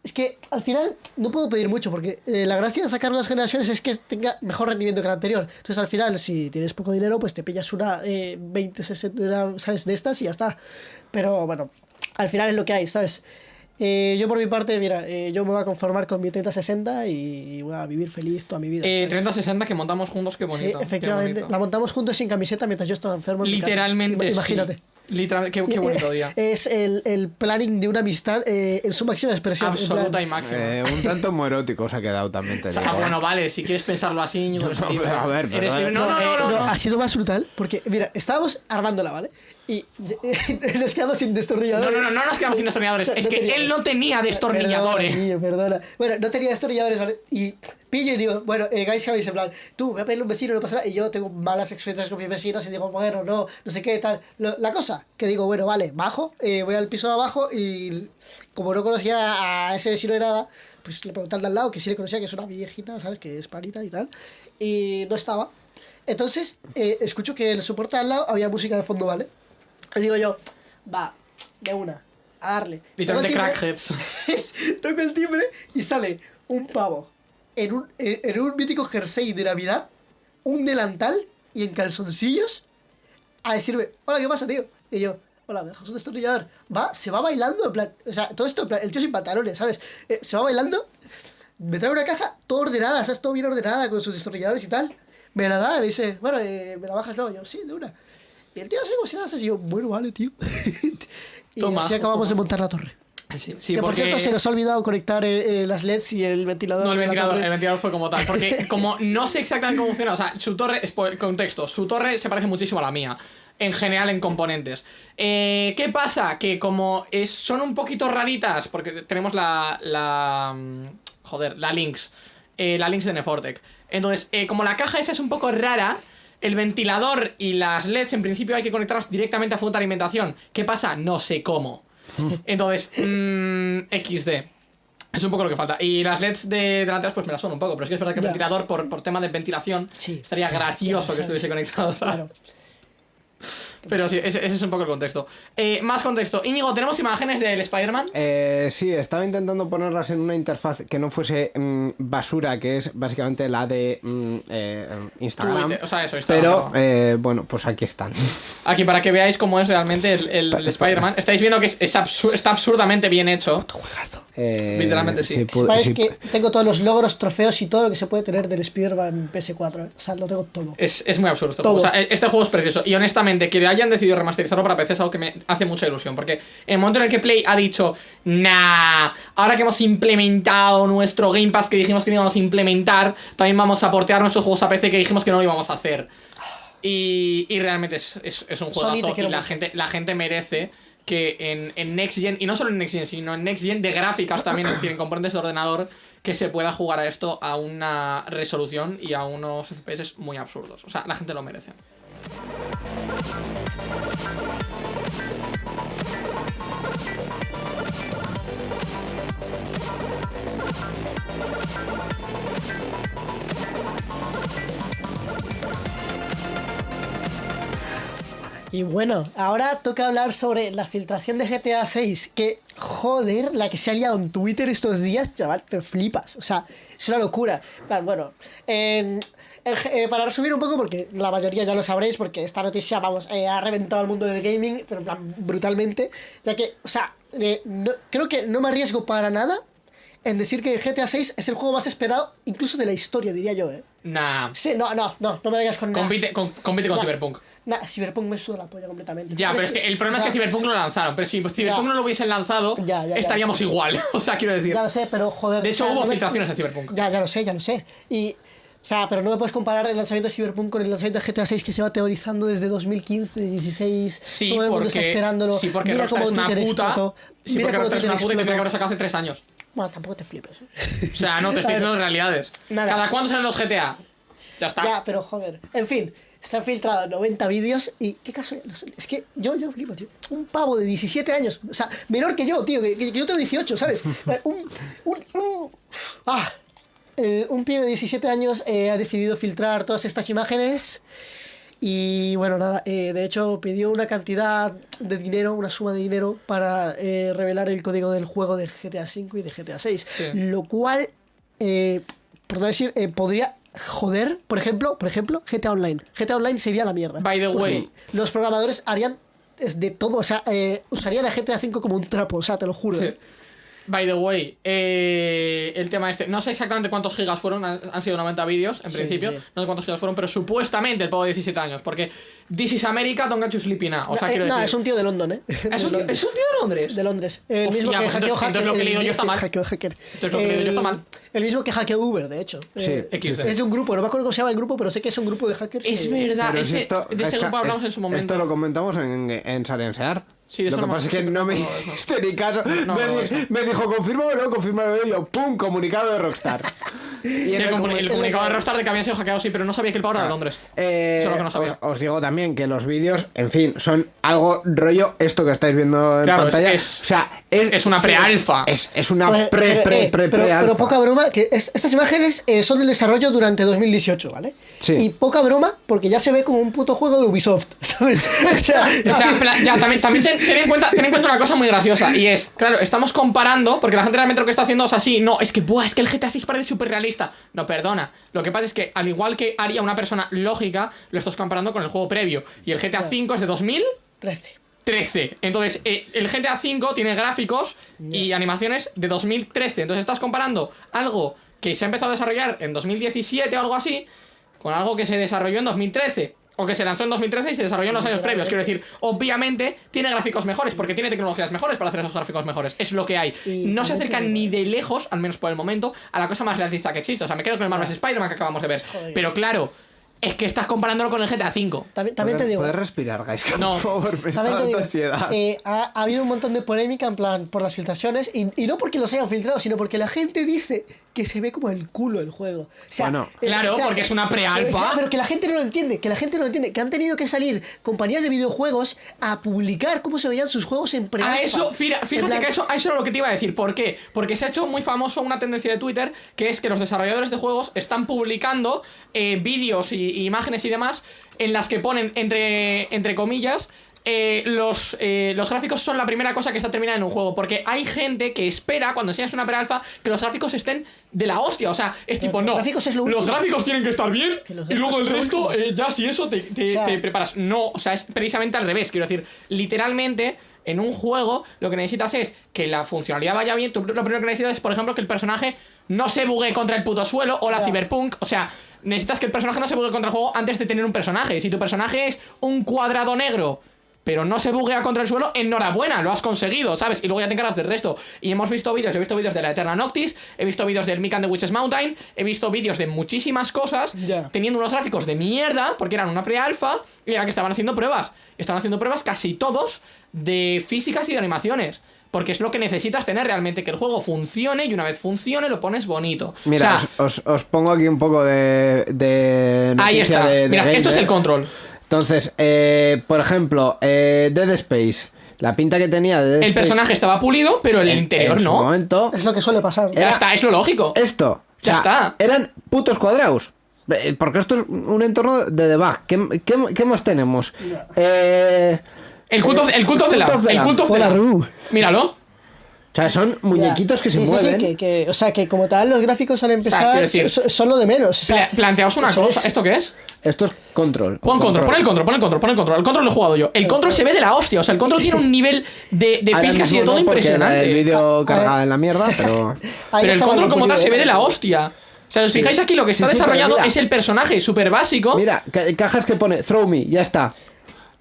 Es que al final no puedo pedir mucho porque eh, la gracia de sacar unas generaciones es que tenga mejor rendimiento que la anterior. Entonces al final, si tienes poco dinero, pues te pillas una eh, 20, 60, una, ¿sabes? De estas y ya está. Pero bueno, al final es lo que hay, ¿sabes? Eh, yo por mi parte, mira, eh, yo me voy a conformar con mi 3060 y voy a vivir feliz toda mi vida. Eh, ¿sabes? 3060 que montamos juntos, qué Sí, bonito. qué efectivamente. bonito. La montamos juntos sin camiseta mientras yo estaba enfermo. en mi casa. Literalmente. Ima- sí. Imagínate. Literalmente, qué, qué bonito día. Es el, el planning de una amistad eh, en su máxima expresión. Absoluta y máxima. Eh, un tanto homoerótico os ha quedado también, te O sea, digo. ah, bueno, vale, si quieres pensarlo así, No, libre. a ver, Eres. No, no, no, no, no. ha sido más brutal porque, mira, estábamos armándola, ¿vale? Y nos quedamos sin No, destornilladores. no, no, no nos quedamos sin destornilladores. O sea, Es no que teníamos. él no tenía destornilladores. Perdona, tío, perdona. Bueno, no tenía destornilladores, ¿vale? Y pillo y digo, bueno, eh, guys, que habéis en plan, tú, voy a pedirle un vecino, no pasa nada. Y yo tengo malas experiencias con mis vecinos y digo, bueno, no, no sé qué, tal. Lo- la cosa, que digo, bueno, vale, bajo, eh, voy al piso de abajo y como no conocía a ese vecino de nada, pues le pregunté al de al lado, que sí le conocía, que es una viejita, ¿sabes? Que es panita y tal. Y no estaba. Entonces, eh, escucho que en el soporte al lado había música de fondo, ¿vale? Y digo yo, va, de una, a darle. El timbre- crackheads. Toco el timbre y sale un pavo en un, en, en un mítico jersey de Navidad, un delantal y en calzoncillos a decirme, hola, ¿qué pasa, tío? Y yo, hola, ¿me dejas un destornillador? Va, se va bailando, en plan, o sea, todo esto, en plan, el tío sin pantalones, ¿sabes? Eh, se va bailando, me trae una caja toda ordenada, ¿sabes? Todo bien ordenada con sus destornilladores y tal. Me la da y me dice, bueno, eh, ¿me la bajas? No, yo, sí, de una. Y el tío si nada, así, yo, bueno, vale, tío. y Toma, así acabamos toma. de montar la torre. Sí, sí, que por porque... cierto se nos ha olvidado conectar eh, eh, las LEDs y el ventilador. No, el ventilador, el ventilador fue como tal. Porque como no sé exactamente cómo funciona, o sea, su torre, contexto, su torre se parece muchísimo a la mía. En general, en componentes. Eh, ¿Qué pasa? Que como es, son un poquito raritas, porque tenemos la. la mm, joder, la Lynx. eh, la Lynx de Nefortec. Entonces, como la caja esa es un poco rara, el ventilador y las LEDs en principio hay que conectarlas directamente a fuente de alimentación. ¿Qué pasa? No sé cómo. Entonces, mm, XD. Es un poco lo que falta. Y las LEDs de delanteras pues me las son un poco, pero es que es verdad que el ventilador, por, por tema de ventilación, Sí. estaría gracioso que estuviese conectado. ¿sabes? Claro. Pero sí, ese, ese es un poco el contexto. Eh, más contexto. Íñigo, ¿tenemos imágenes del Spider-Man? Eh, sí, estaba intentando ponerlas en una interfaz que no fuese mm, basura, que es básicamente la de mm, eh, Instagram. Twitter, o sea, eso, Instagram, Pero, eh, bueno, pues aquí están. Aquí para que veáis cómo es realmente el, el- el Spider-Man. Estáis viendo que es, es absur- está absurdamente bien hecho. Eh, Literalmente sí. Sepáis sí, que tengo todos los logros, trofeos y todo lo que se puede tener del Spider-Man PS4. ¿eh? O sea, lo tengo todo. Es, es muy absurdo. este Todo. juego. O sea, e- este juego es precioso. Y honestamente, que le hayan decidido remasterizarlo para PC es algo que me hace mucha ilusión. Porque en el momento en el que Play ha dicho, nah, ahora que hemos implementado nuestro Game Pass que dijimos que no íbamos a implementar, también vamos a portear nuestros juegos a PC que dijimos que no lo íbamos a hacer. Y, y realmente es, es- es un juegazo. Y la gente, la gente merece que en, en Next Gen, y no solo en Next Gen, sino en Next Gen de gráficas también, es decir, en componentes de ordenador, que se pueda jugar a esto a una resolución y a unos FPS muy absurdos. O sea, la gente lo merece. Y bueno, ahora toca hablar sobre la filtración de GTA 6. Que, joder, la que se ha liado en Twitter estos días, chaval, pero flipas. O sea, es una locura. Bueno, en- en ge- eh, para resumir un poco, porque la mayoría ya lo sabréis, porque esta noticia, vamos, eh, ha reventado el mundo del gaming, pero en plan, brutalmente. Ya que, o sea, eh, creo que no me arriesgo para nada en decir que GTA 6 es el juego más esperado, incluso de la historia, diría yo, ¿eh? Nah. Sí, no, no, no, no me vayas con nada. Compite, con, compite con Nah. Cyberpunk. Nah, Cyberpunk me suda la polla completamente. Ya, pero es que el problema es que Cyberpunk lo lanzaron. Pero si Cyberpunk Ya. no lo hubiesen lanzado, Ya, ya, ya, estaríamos igual. O sea, quiero decir. Ya lo sé, pero joder. De hecho, o sea, hubo no me- filtraciones de Cyberpunk. Ya, ya lo sé, ya lo sé. Y. O sea, pero no me puedes comparar el lanzamiento de Cyberpunk con el lanzamiento de GTA 6 que se va teorizando desde 2015, 16. Sí, todo el mundo porque, está esperándolo. sí, porque Mira Rockstar cómo es una puta. explotó. Sí, Mira porque cómo Rockstar es una puta y tendría que haberlo sacado hace tres años. Bueno, tampoco te flipes. ¿eh? O sea, no te estoy diciendo realidades. Nada. ¿Cada cuándo salen los GTA? Ya está. Ya, pero joder. En fin, se han filtrado 90 vídeos y qué caso. no sé, Es que yo, yo flipo, tío. Un pavo de 17 años, o sea, menor que yo, tío, que, que yo tengo 18, ¿sabes? Un. un, un- ah, eh, un pibe de 17 años eh, ha decidido filtrar todas estas imágenes. Y bueno, nada, eh, de hecho pidió una cantidad de dinero, una suma de dinero para eh, revelar el código del juego de GTA V y de GTA VI. Sí. Lo cual, eh, por no decir, eh, podría joder, por ejemplo, por ejemplo, GTA Online. GTA Online sería la mierda. By the way. Los programadores harían de todo, o sea, eh, usarían a GTA V como un trapo, o sea, te lo juro. Sí. Eh. By the way, eh, el tema este, no sé exactamente cuántos gigas fueron, han, han sido 90 vídeos en Sí, principio, sí. no sé cuántos gigas fueron, pero supuestamente el pavo de 17 años, porque This is America, don't get you sleeping now. O sea, Eh, quiero no, decir, es un tío de London, ¿eh? ¿Es De un tío, Londres. ¿es un tío de Londres? De Londres. El Hostia, mismo que pues hackeó entonces- hacker. entonces lo que he leído yo está mal. Hackeó hacker. Entonces lo que he leído yo está El- mal. El mismo que hackeó Uber, de hecho. Sí, Eh, XD. Es de un grupo, no me acuerdo cómo se llama el grupo, pero sé que es un grupo de hackers. Es que- verdad, ese- esto- de ese es- grupo hablamos es- en su momento. Esto lo comentamos en, en Sarensear. Sí, eso lo que no me- pasa es que no no me hiciste ni caso. No, me, no, di- eso. me dijo, confírmamelo, confírmamelo. Y yo, ¡pum! Comunicado de Rockstar. Y Sí, el, el comuni- comuni- el comunicado de Rockstar de que habían sido hackeados, sí, pero no sabía que el pavo era de Londres. Eh, Eso es lo que no sabía. Os, os digo también que los vídeos, en fin, son algo rollo esto que estáis viendo en Claro, es- pantalla. es- o sea, es, es una pre-alfa. Es, es una pre, pero, pre, eh, pre, pero, pre-alfa. pero poca broma, que es- estas imágenes eh, son del desarrollo durante 2018, ¿vale? Sí. Y poca broma, porque ya se ve como un puto juego de Ubisoft, ¿sabes? O sea, O ya, también, también ten, ten en cuenta, ten en cuenta una cosa muy graciosa y es, claro, estamos comparando, porque la gente realmente lo que está haciendo es así, no, es que, buah, es que el GTA 6 parece súper realista. No, perdona. Lo que pasa es que, al igual que haría una persona lógica, lo estás comparando con el juego previo. Y el GTA 5 es de 2013. 13. Entonces, eh, el GTA 5 tiene gráficos y animaciones de 2013. Entonces, estás comparando algo que se ha empezado a desarrollar en 2017 o algo así, con algo que se desarrolló en 2013. O que se lanzó en 2013 y se desarrolló en los años previos. Quiero decir, obviamente tiene gráficos mejores, porque tiene tecnologías mejores para hacer esos gráficos mejores. Es lo que hay. No se acercan ni de lejos, al menos por el momento, a la cosa más realista que existe. O sea, me quedo con el Marvel's Spider-Man que acabamos de ver. Pero claro, es que estás comparándolo con el GTA 5. También, también te ¿Puedes- digo. ¿Puedes respirar, guys? No. Por favor, me está te dando digo, ansiedad. eh, ha, ha habido un montón de polémica en plan por las filtraciones y, y no porque los hayan filtrado, sino porque la gente dice que se ve como el culo el juego. O sea, Bueno. eh, Claro, o sea, porque es una pre-alfa. Pero que la gente no lo entiende, que la gente no lo entiende, que han tenido que salir compañías de videojuegos a publicar cómo se veían sus juegos en pre A eso, fira- fíjate que eso, a eso era lo que te iba a decir. ¿Por qué? Porque se ha hecho muy famoso una tendencia de Twitter que es que los desarrolladores de juegos están publicando eh, vídeos y, y imágenes y demás en las que ponen entre, entre comillas. Eh, los, eh, los gráficos son la primera cosa que está terminada en un juego. Porque hay gente que espera, cuando enseñas una pre-alfa, que los gráficos estén de la hostia. O sea, es tipo, los no. gráficos es lo los gráficos tienen que estar bien. Que Y luego el resto, eh, ya si eso te, te- O sea- te preparas. No, o sea, es precisamente al revés. Quiero decir, literalmente, en un juego, lo que necesitas es que la funcionalidad vaya bien. Tú lo primero que necesitas es, por ejemplo, que el personaje no se bugue contra el puto suelo o la Ya. cyberpunk. O sea, necesitas que el personaje no se bugue contra el juego antes de tener un personaje. Si tu personaje es un cuadrado negro. Pero no se buguea contra el suelo, enhorabuena, lo has conseguido, ¿sabes? Y luego ya te encargas del resto. Y hemos visto vídeos, he visto vídeos de la Eterna Noctis, he visto vídeos del Mikan de Witches Mountain, he visto vídeos de muchísimas cosas, teniendo unos gráficos de mierda, porque eran una pre-alfa, y era que estaban haciendo pruebas. Estaban haciendo pruebas casi todos de físicas y de animaciones. Porque es lo que necesitas tener realmente, que el juego funcione y una vez funcione lo pones bonito. Mira, o sea, os, os- os pongo aquí un poco de. de ahí está. de- de Mira, esto es el control. Entonces, eh, por ejemplo, eh, Dead Space. La pinta que tenía de Dead El Space personaje estaba pulido, pero el en- interior en su no. momento, Es lo que suele pasar. Ya Era- está, es lo lógico. esto. o Ya sea, está. Eran putos cuadrados. Porque esto es un entorno de debug. ¿Qué, qué- qué más tenemos? Eh, El culto, el culto de la. Culto El culto de la. Ru. Míralo. O sea, son muñequitos que se Sí, mueven. Sí, que, que- o sea, que como tal los gráficos al empezar decir- son, son lo de menos. O sea, Pla- Planteaos una cosa. es- ¿Esto qué es? Esto es control. Pon control, pon el control, pon el control, pon el control. El control lo he jugado yo. El control se ve de la hostia. O sea, el control tiene un nivel de, de físicas y de todo no, impresionante. El vídeo Ah, carga ah, en la mierda, pero. Pero el control como tal se ve ¿eh? de la hostia. O sea, os fijáis aquí, lo que está Sí, desarrollado mira. es el personaje súper básico. Mira, ca- cajas que pone throw me, ya está.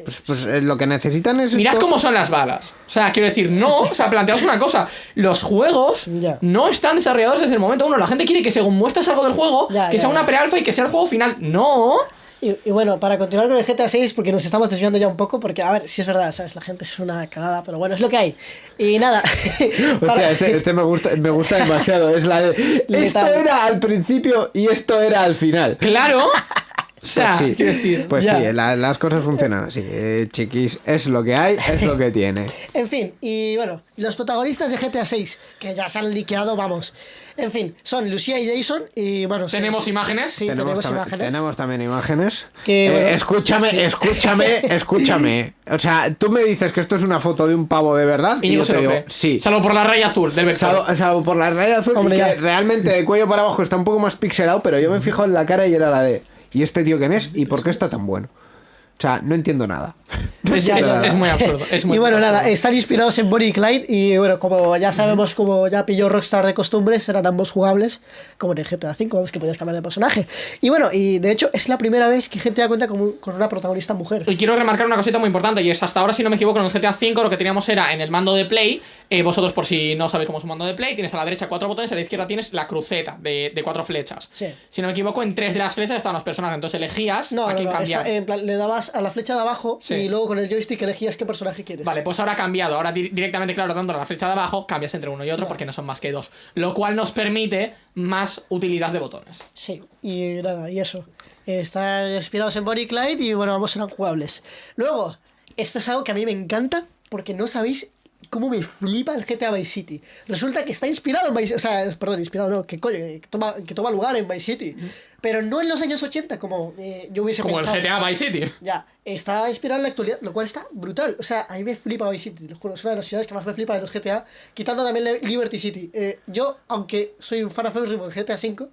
Pues, pues, eh, lo que necesitan es. Mirad esto. cómo son las balas. O sea, quiero decir, no. O sea, planteaos una cosa. Los juegos Ya. no están desarrollados desde el momento uno. La gente quiere que según muestras algo del juego, Ya, que ya, sea una pre-alfa y que sea el juego final. No. Y, y bueno, para continuar con el GTA 6, porque nos estamos desviando ya un poco, porque a ver, si es verdad, ¿sabes? La gente es una cagada, pero bueno, es lo que hay. Y nada. Hostia, para- este, este me gusta, me gusta demasiado. Es la de. Esto era al principio y esto era al final. Claro. O sea, Pues sí, quiero decir. pues Ya. sí, la- las cosas funcionan así. eh, chiquis, es lo que hay, es lo que tiene. En fin, y bueno, los protagonistas de GTA 6, que ya se han liqueado, vamos. En fin, son Lucía y Jason, y bueno. Tenemos imágenes. Sí, tenemos, tam- imágenes. tenemos también imágenes. Que, Eh, bueno, escúchame, sí. escúchame, escúchame. O sea, tú me dices que esto es una foto de un pavo de verdad. Y Y yo te lo digo, cree. sí. Salvo por la raya azul del vector. Salvo, salvo por la raya azul Hombre, y que ya. realmente de cuello para abajo está un poco más pixelado, pero yo me fijo en la cara y era la de ¿y este tío quién es? ¿Y por qué está tan bueno? O sea, no entiendo nada. Es, Ya, es- ya. es muy absurdo. es muy y bueno, absurdo. nada, están inspirados en Bonnie y Clyde y bueno, como ya sabemos, como ya pilló Rockstar de costumbre, serán ambos jugables, como en el GTA V, vamos que podías cambiar de personaje. Y bueno, y de hecho es la primera vez que GTA cuenta con, con una protagonista mujer. Y quiero remarcar una cosita muy importante, y es hasta ahora, si no me equivoco, en el GTA V lo que teníamos era en el mando de Play, eh, vosotros por si no sabéis cómo es un mando de Play, tienes a la derecha cuatro botones, a la izquierda tienes la cruceta de, de cuatro flechas. Sí. Si no me equivoco, en tres de las flechas estaban los personajes, entonces elegías No, a no, quién no, cambiar. está- en plan, le dabas a la flecha de abajo Sí. y luego con el joystick elegías qué personaje quieres. Vale, pues ahora ha cambiado. Ahora di- directamente, claro, dándole a la flecha de abajo, cambias entre uno y otro porque no son más que dos. Lo cual nos permite más utilidad de botones. Sí, y nada, y eso. Están inspirados en Bonnie Clyde y bueno, vamos, serán jugables. Luego, esto es algo que a mí me encanta porque no sabéis cómo me flipa el GTA Vice City. Resulta que está inspirado en Vice O sea, perdón, inspirado no, que coño, que toma, que toma lugar en Vice City. Pero no en los años 80 como eh, yo hubiese Como el pensado. GTA Vice City. Ya, está inspirado en la actualidad, lo cual está brutal. O sea, a mí me flipa Vice City, te lo juro, es una de las ciudades que más me flipa de los GTA, quitando también Liberty City. Eh, yo, aunque soy un fan aférrimo de GTA V,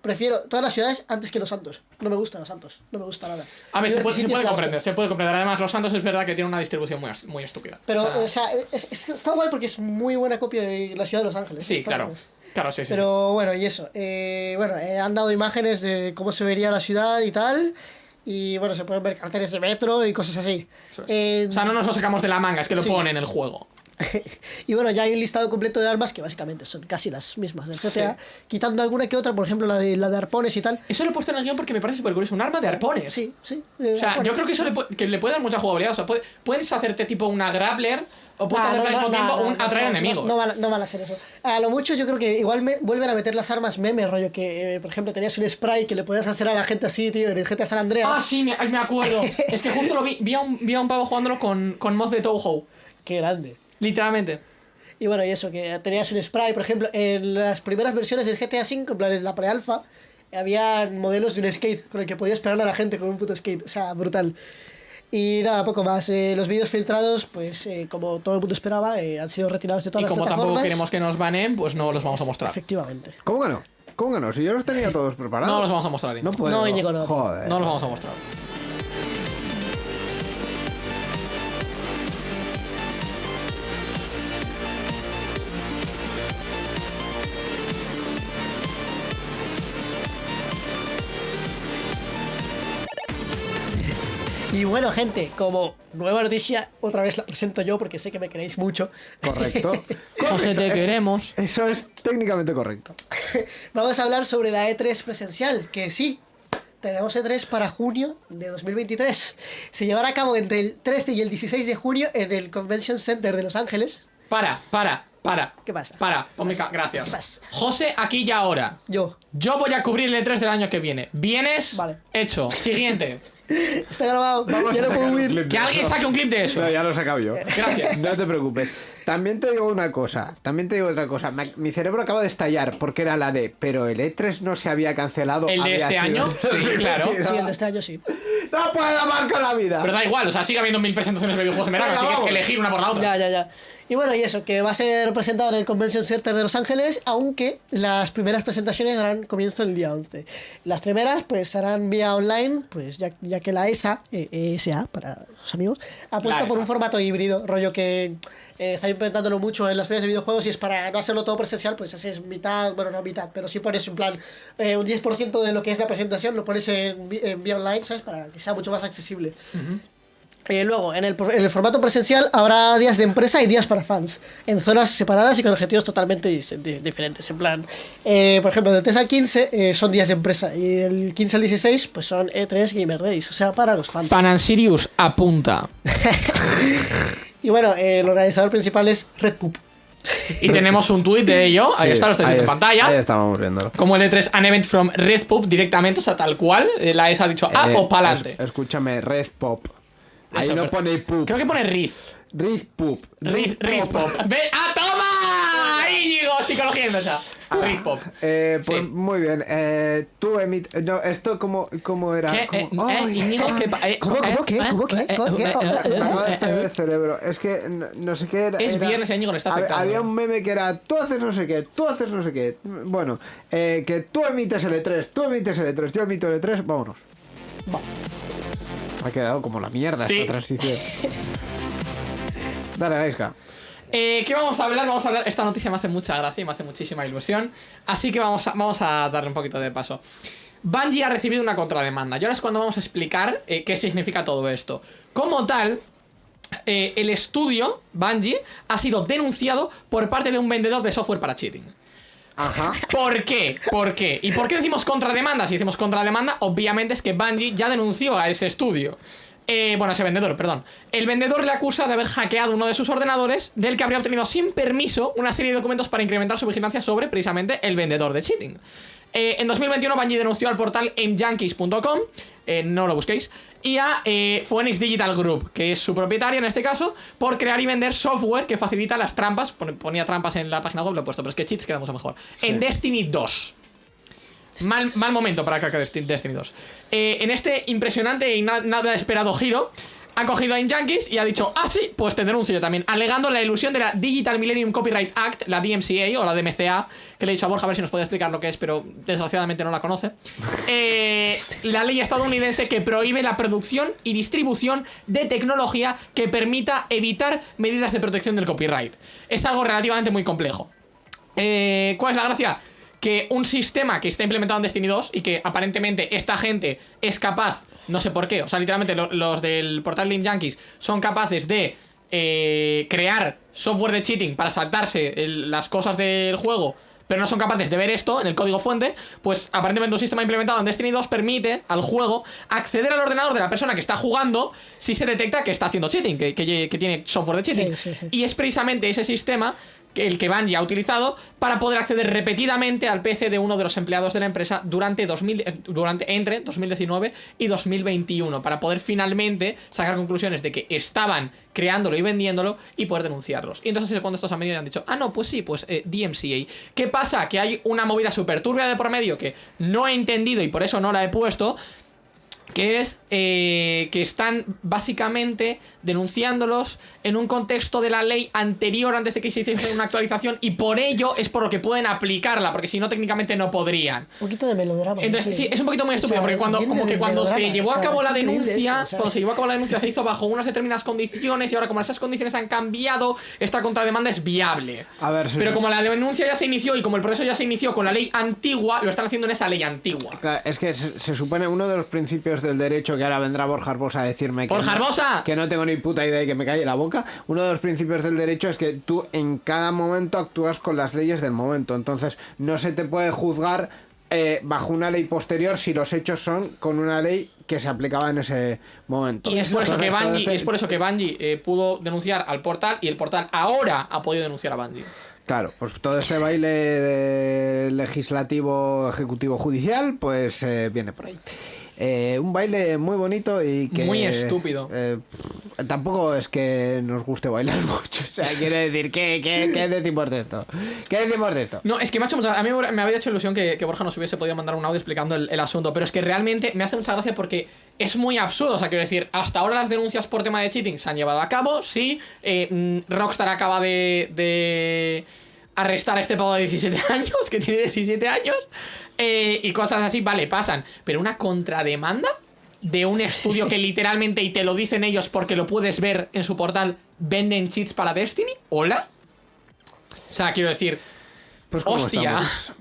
prefiero todas las ciudades antes que los santos. No me gustan los santos, no me gusta nada. A ver, se puede, se comprender, hostia. se puede comprender. Además, Los Santos es verdad que tiene una distribución muy, muy estúpida. Pero, O sea, o sea, es, está guay porque es muy buena copia de la ciudad de Los Ángeles. sí, ¿eh? claro. Claro, sí, sí. Pero bueno, y eso. eh, bueno, eh, han dado imágenes de cómo se vería la ciudad y tal. Y bueno, se pueden ver carteles de metro y cosas así. Es. Eh, o sea, no nos lo sacamos de la manga, es que lo sí. pone en el juego. Y bueno, ya hay un listado completo de armas que básicamente son casi las mismas del GTA, quitando alguna que otra, por ejemplo la de, la de arpones y tal. Eso lo he puesto en el guion porque me parece súper curioso. Un arma de arpones. Sí, sí. O sea, arpones. yo creo que eso le, pu- que le puede dar mucha jugabilidad. O sea, puede- puedes hacerte tipo una grappler o puedes Ah, hacer al mismo tiempo un no, atraer enemigos. No, van, a- no van a ser eso. A lo mucho yo creo que igual me, vuelven a meter las armas meme, rollo que, eh, por ejemplo, tenías un spray que le podías hacer a la gente así, tío, en el GTA San Andreas. Ah, sí, me, me acuerdo. es que justo lo vi. Vi a un, vi a un pavo jugándolo con, con mod de Touhou. Qué grande. Literalmente. Y bueno, y eso, que tenías un spray, por ejemplo, en las primeras versiones del GTA V, en plan en la pre-alfa, había modelos de un skate con el que podías pegarle a la gente con un puto skate. O sea, brutal. Y nada, poco más. Eh, los vídeos filtrados, pues eh, como todo el mundo esperaba, eh, han sido retirados de todas Y las como tampoco plataformas. queremos que nos banen, pues no los vamos a mostrar. Efectivamente. ¿Cómo que no? ¿Cómo que no? Si yo los tenía todos preparados. No los vamos a mostrar. No Íñigo. puedo. No, Íñigo, no. Joder. No los vamos a mostrar. Y bueno, gente, como nueva noticia, otra vez la presento yo porque sé que me queréis mucho. Correcto. José, te queremos. Eso es técnicamente correcto. Vamos a hablar sobre la E3 presencial, que sí, tenemos E3 para junio de 2023. Se llevará a cabo entre el 13 y el 16 de junio en el Convention Center de Los Ángeles. Para, para, para. ¿Qué pasa? Para, ponme ¿Qué ca- pasa? gracias. ¿Qué pasa? José, aquí y ahora. Yo. Yo voy a cubrir el E3 del año que viene. ¿Vienes? Vale. Hecho. Siguiente. Está grabado. Vamos ya a no puedo huir. Que alguien saque un clip de eso. No, ya lo he sacado yo. Gracias. No te preocupes. También te digo una cosa. También te digo otra cosa. Mi cerebro acaba de estallar porque era la de. Pero el E3 no se había cancelado. ¿El de había este sido año? Sí, claro. Sí, el de este año sí. No puedo con la vida. Pero da igual, o sea, sigue habiendo mil presentaciones de videojuegos en verano, así que es vamos. que elegir una por la otra. Ya, ya, ya. Y bueno, y eso, que va a ser presentado en el Convention Center de Los Ángeles, aunque las primeras presentaciones darán comienzo el día 11. Las primeras, pues, serán vía online, pues, ya, ya que la ESA, eh, ESA, para los amigos, ha puesto por un formato híbrido, rollo que eh, están implementándolo mucho en las ferias de videojuegos y es para no hacerlo todo presencial, pues haces mitad, bueno, no mitad, pero sí pones en plan eh, un 10% de lo que es la presentación, lo pones en, vía online, ¿sabes? Para que sea mucho más accesible. Eh, luego, en el, en el formato presencial habrá días de empresa y días para fans, en zonas separadas y con objetivos totalmente di- diferentes. En plan, eh, por ejemplo, del 3 al 15 eh, son días de empresa y del 15 al 16 pues son E3 Gamer Days, o sea, para los fans. Panan Sirius apunta. Y bueno, eh, el organizador principal es Red Poop. Y tenemos un tuit de ello, ahí está, lo estáis viendo en es- pantalla. Ahí estábamos viéndolo. Como el E3 An Event from Red Pub directamente, o sea, tal cual. eh, La ESA ha dicho ah Eh, o pa'lante. es- escúchame, Red Pop. Ahí Eso, no pero- pone poop. Creo que pone Riz. Red Poop. Riz, Riz Pop. ¡Ve! ¡Ah, toma! Íñigo, psicología inversa. Riz Pop. Eh, pues Sí. muy bien. Eh, tú emit. No, esto como, como era. ¿Qué? Eh, Como- eh, Ay, Íñigo, ¿qué pa- eh, ¿Cómo, eh, cómo, qué? eh, ¿Cómo, qué? eh, ¿Cómo, qué? eh, Me acaba de estallar el cerebro. Es que no, no sé qué era. Es era- viernes Íñigo le está Hab- afectando. Había un meme que era tú haces no sé qué, tú haces no sé qué. Bueno, eh, que tú emites el E3, tú emites el E3, yo emito el E3, vámonos. Ha quedado como la mierda Sí. esta transición. Dale, Gaiska. Eh, ¿Qué vamos a hablar? Vamos a hablar. Esta noticia me hace mucha gracia y me hace muchísima ilusión. Así que vamos a, vamos a darle un poquito de paso. Bungie ha recibido una contrademanda. Y ahora es cuando vamos a explicar eh, qué significa todo esto. Como tal, eh, el estudio, Bungie, ha sido denunciado por parte de un vendedor de software para cheating. Ajá. ¿Por qué? ¿Por qué? ¿Y por qué decimos contrademanda? Si decimos contrademanda, obviamente es que Bungie ya denunció a ese estudio. Eh, bueno, ese vendedor, perdón. El vendedor le acusa de haber hackeado uno de sus ordenadores, del que habría obtenido sin permiso una serie de documentos para incrementar su vigilancia sobre precisamente el vendedor de cheating. Eh, en 2021 Bungie denunció al portal aimjunkies.com, eh, no lo busquéis, y a eh, Phoenix Digital Group, que es su propietaria en este caso, por crear y vender software que facilita las trampas. Ponía trampas en la página web, lo he puesto, pero es que cheats queda mucho mejor. En Destiny 2. Mal, mal momento para Desti- Destiny 2. Eh, en este impresionante y na- nada esperado giro, ha cogido a Yankees y ha dicho, ah, sí, pues te denuncio yo también, alegando la ilusión de la Digital Millennium Copyright Act, la DMCA o la DMCA, que le he dicho a Borja a ver si nos puede explicar lo que es, pero desgraciadamente no la conoce. Eh, la ley estadounidense que prohíbe la producción y distribución de tecnología que permita evitar medidas de protección del copyright. Es algo relativamente muy complejo. Eh, ¿Cuál es la gracia? Que un sistema que está implementado en Destiny 2 y que aparentemente esta gente es capaz, no sé por qué, o sea, literalmente lo- los del portal Link Yankees son capaces de eh, crear software de cheating para saltarse el- las cosas del juego, pero no son capaces de ver esto en el código fuente, pues aparentemente un sistema implementado en Destiny 2 permite al juego acceder al ordenador de la persona que está jugando si se detecta que está haciendo cheating, que, que- que tiene software de cheating. Sí, sí, sí. Y es precisamente ese sistema el que Bungie ha utilizado para poder acceder repetidamente al PC de uno de los empleados de la empresa durante, 2000, eh, durante entre 2019 y 2021 para poder finalmente sacar conclusiones de que estaban creándolo y vendiéndolo y poder denunciarlos. Y entonces es cuando estos han venido y han dicho, ah, no, pues sí, pues eh, DMCA. ¿Qué pasa? Que hay una movida súper turbia de por medio que no he entendido y por eso no la he puesto, que es eh, que están básicamente denunciándolos en un contexto de la ley anterior antes de que se hiciese una actualización y por ello es por lo que pueden aplicarla, porque si no técnicamente no podrían. Un poquito de melodrama. Entonces, sí, es un poquito muy O estúpido, sea, porque cuando, como que cuando se llevó o a cabo la denuncia, cuando se llevó a cabo la denuncia se hizo bajo unas determinadas condiciones y ahora como esas condiciones han cambiado, esta contrademanda es viable. A ver, Pero como la denuncia ya se inició y como el proceso ya se inició con la ley antigua, lo están haciendo en esa ley antigua. Claro, Es que se, se supone uno de los principios del derecho que ahora vendrá Borja Arbosa a decirme que, ¡Borja no, Arbosa! que no tengo ni puta idea y que me calle la boca. Uno de los principios del derecho es que tú en cada momento actúas con las leyes del momento. Entonces no se te puede juzgar eh, bajo una ley posterior si los hechos son con una ley que se aplicaba en ese momento. Y es por eso que Bungie, este- es por eso que Bungie eh, pudo denunciar al portal y el portal ahora ha podido denunciar a Bungie. Claro, pues todo ese baile de legislativo, ejecutivo, judicial, pues eh, viene por ahí. Eh, un baile muy bonito y que... Muy estúpido. eh, tampoco es que nos guste bailar mucho. O sea, quiere decir, ¿qué, qué, qué decimos de esto? ¿Qué decimos de esto? No, es que me ha hecho mucha- A mí me había hecho ilusión que, que Borja nos hubiese podido mandar un audio explicando el, el asunto, pero es que realmente me hace mucha gracia porque es muy absurdo. O sea, quiero decir, hasta ahora las denuncias por tema de cheating se han llevado a cabo, sí. eh, mm, Rockstar acaba de, de arrestar a este pavo de 17 años, que tiene 17 años, eh, y cosas así, vale, pasan. Pero una contrademanda de un estudio que literalmente, y te lo dicen ellos porque lo puedes ver en su portal, venden cheats para Destiny, ¿hola? O sea, quiero decir, Pues ¿cómo Hostia.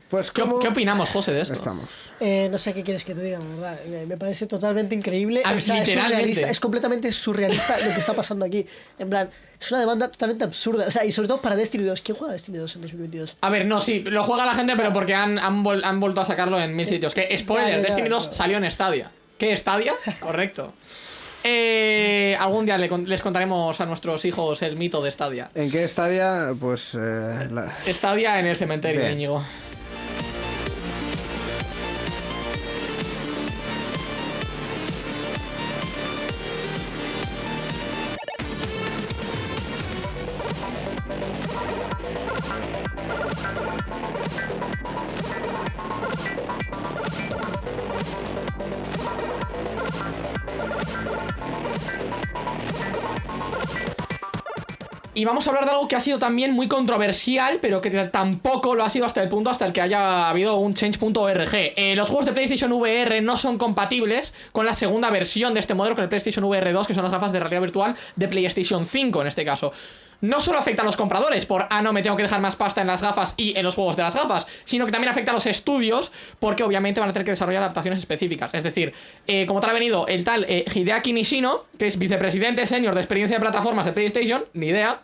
Pues ¿Qué, ¿cómo qué opinamos, José, de esto? estamos? Eh, no sé qué quieres que te diga, la verdad. Me, parece totalmente increíble. Ah, O sea, es, literalmente. surrealista, es completamente surrealista lo que está pasando aquí. En plan, es una demanda totalmente absurda. O sea, y sobre todo para Destiny 2. ¿Quién juega a Destiny 2 en 2022? A ver, no, sí, lo juega la gente, pero porque han, han, vol- han vuelto a sacarlo en mil sitios. Que, spoiler, ya, ya, Destiny 2 claro. salió en Stadia. ¿Qué, Stadia? Correcto. Eh, algún día les contaremos a nuestros hijos el mito de Stadia. ¿En qué estadia? Pues... eh, la- Stadia en el cementerio. Íñigo. Vamos a hablar de algo que ha sido también muy controversial, pero que tampoco lo ha sido hasta el punto hasta el que haya habido un change.org. Eh, los juegos de PlayStation VR no son compatibles con la segunda versión de este modelo, con el PlayStation VR 2, que son las gafas de realidad virtual de PlayStation 5 en este caso no solo afecta a los compradores por, ah, no, me tengo que dejar más pasta en las gafas y en los juegos de las gafas, sino que también afecta a los estudios porque obviamente van a tener que desarrollar adaptaciones específicas. Es decir, eh, como tal ha venido el tal eh, Hideaki Nishino, que es vicepresidente senior de experiencia de plataformas de PlayStation, ni idea,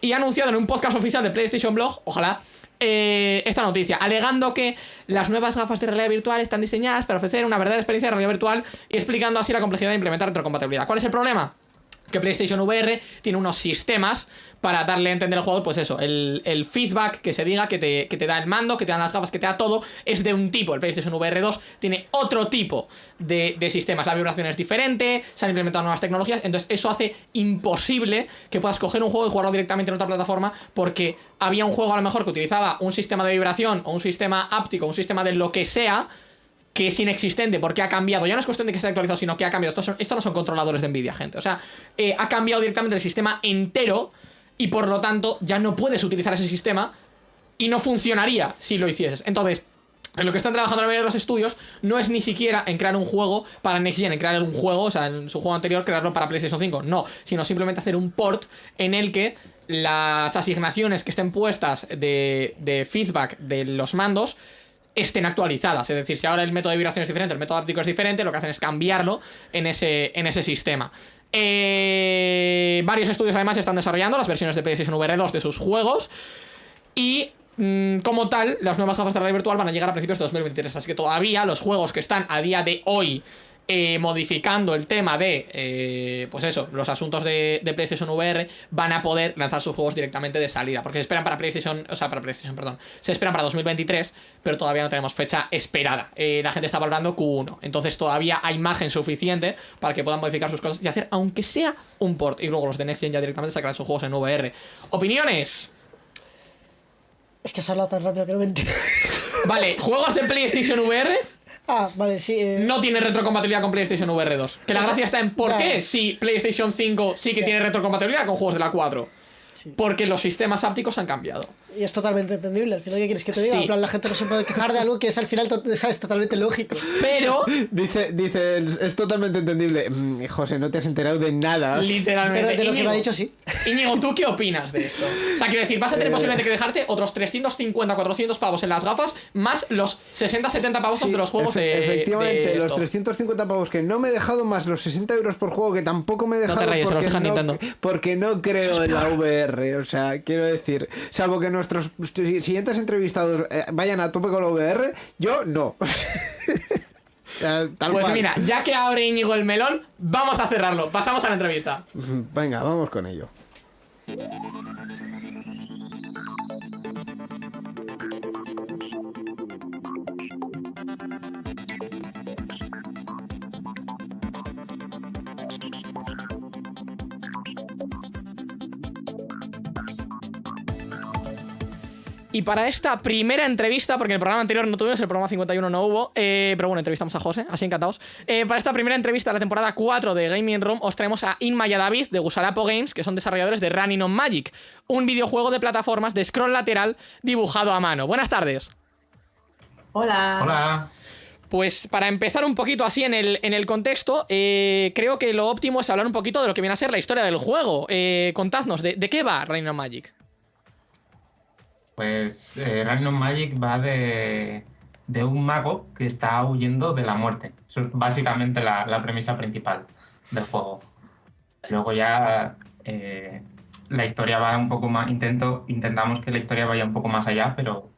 y ha anunciado en un podcast oficial de PlayStation Blog, ojalá, eh, esta noticia, alegando que las nuevas gafas de realidad virtual están diseñadas para ofrecer una verdadera experiencia de realidad virtual y explicando así la complejidad de implementar retrocompatibilidad. ¿Cuál es el problema? Que PlayStation VR tiene unos sistemas para darle a entender el juego, pues eso, el, feedback que se diga, que te, que te, da el mando, que te dan las gafas, que te da todo, es de un tipo. El PlayStation VR 2 tiene otro tipo de, sistemas. La vibración es diferente, se han implementado nuevas tecnologías, entonces eso hace imposible que puedas coger un juego y jugarlo directamente en otra plataforma porque había un juego a lo mejor que utilizaba un sistema de vibración o un sistema áptico, un sistema de lo que sea que es inexistente porque ha cambiado. Ya no es cuestión de que esté actualizado, sino que ha cambiado. Estos, no son controladores de Nvidia, gente. O sea, eh, ha cambiado directamente el sistema entero y por lo tanto ya no puedes utilizar ese sistema y no funcionaría si lo hicieses. Entonces, en lo que están trabajando la mayoría de los estudios no es ni siquiera en crear un juego para Next Gen, en crear un juego, o sea, en su juego anterior crearlo para PlayStation 5, no, sino simplemente hacer un port en el que las asignaciones que estén puestas de, de feedback de los mandos estén actualizadas. Es decir, si ahora el método de vibración es diferente, el método áptico es diferente, lo que hacen es cambiarlo en ese, en ese sistema. Eh, varios estudios además están desarrollando las versiones de PlayStation VR 2 de sus juegos. Y mm, como tal, las nuevas gafas de realidad virtual van a llegar a principios de 2023. Así que todavía los juegos que están a día de hoy eh, modificando el tema de, eh, pues eso, los asuntos de, PlayStation VR, van a poder lanzar sus juegos directamente de salida. Porque se esperan para PlayStation, o sea, para PlayStation, perdón, se esperan para 2023, pero todavía no tenemos fecha esperada. Eh, la gente está valorando Q1, entonces todavía hay margen suficiente para que puedan modificar sus cosas y hacer, aunque sea un port. Y luego los de Next Gen ya directamente sacarán sus juegos en VR. ¿Opiniones? Es que se ha hablado tan rápido que no me Vale, ¿juegos de PlayStation VR? Ah, vale, sí. Eh. No tiene retrocompatibilidad con PlayStation VR 2. Que la gracia está en por qué si PlayStation 5 sí que tiene retrocompatibilidad con juegos de la 4. Porque los sistemas ápticos han cambiado. Y es totalmente entendible. Al final, ¿qué quieres que te diga? En plan, la gente no se puede quejar de algo que es al final es totalmente lógico. Pero. dice, dice, es totalmente entendible. Mm, José, no te has enterado de nada. Literalmente. Pero de lo que me ha dicho, sí. Íñigo, ¿tú qué opinas de esto? O sea, quiero decir, vas a tener eh. posiblemente que dejarte otros 350, 400 pavos en las gafas, más los 60, 70 pavos de los juegos de. Efectivamente, los 350 pavos que no me he dejado, más los 60 euros por juego que tampoco me he dejado. No te porque, los no, porque no creo en la VR. O sea, quiero decir, salvo que nuestros siguientes entrevistados eh, vayan a tope con la VR, yo no. pues mira, ya que abre Íñigo el melón, vamos a cerrarlo. Pasamos a la entrevista. Venga, vamos con ello. Y para esta primera entrevista, porque el programa anterior no tuvimos, el programa 51 no hubo, eh, pero bueno, entrevistamos a José, así encantados. Eh, para esta primera entrevista de la temporada 4 de Gaming Room, os traemos a Inma y a David de Gusarapo Games, que son desarrolladores de Running on Magic, un videojuego de plataformas de scroll lateral dibujado a mano. Buenas tardes. Hola. Hola. Pues para empezar un poquito así en el, en el contexto, eh, creo que lo óptimo es hablar un poquito de lo que viene a ser la historia del juego. contadnos, ¿de, ¿de, qué va Running on Magic? Pues eh, Random Magic va de, un mago que está huyendo de la muerte. Eso es básicamente la, premisa principal del juego. Luego ya eh, la historia va un poco más. Intento, intentamos que la historia vaya un poco más allá, pero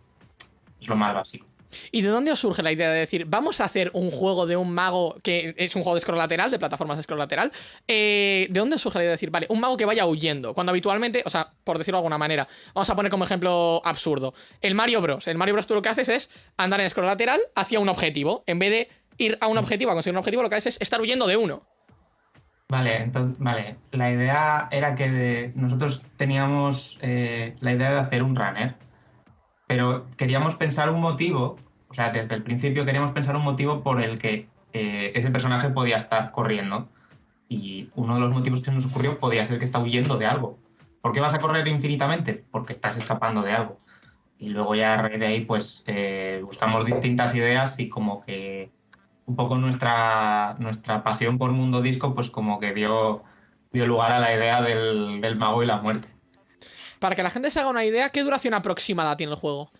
es lo más básico. ¿Y de dónde os surge la idea de decir, vamos a hacer un juego de un mago que es un juego de scroll lateral, de plataformas de scroll lateral? Eh, ¿De dónde os surge la idea de decir, vale, un mago que vaya huyendo? Cuando habitualmente, o sea, por decirlo de alguna manera, vamos a poner como ejemplo absurdo. El Mario Bros. El Mario Bros. tú lo que haces es andar en scroll lateral hacia un objetivo. En vez de ir a un objetivo, a conseguir un objetivo, lo que haces es estar huyendo de uno. Vale, entonces, vale. La idea era que nosotros teníamos eh, la idea de hacer un runner pero queríamos pensar un motivo, o sea, desde el principio queríamos pensar un motivo por el que eh, ese personaje podía estar corriendo. Y uno de los motivos que nos ocurrió podía ser que está huyendo de algo. ¿Por qué vas a correr infinitamente? Porque estás escapando de algo. Y luego ya a raíz de ahí, pues eh, buscamos distintas ideas y como que un poco nuestra, nuestra pasión por mundo disco, pues como que dio, dio lugar a la idea del, del mago y la muerte. Para que la gente se haga una idea, ¿qué duración aproximada tiene el juego?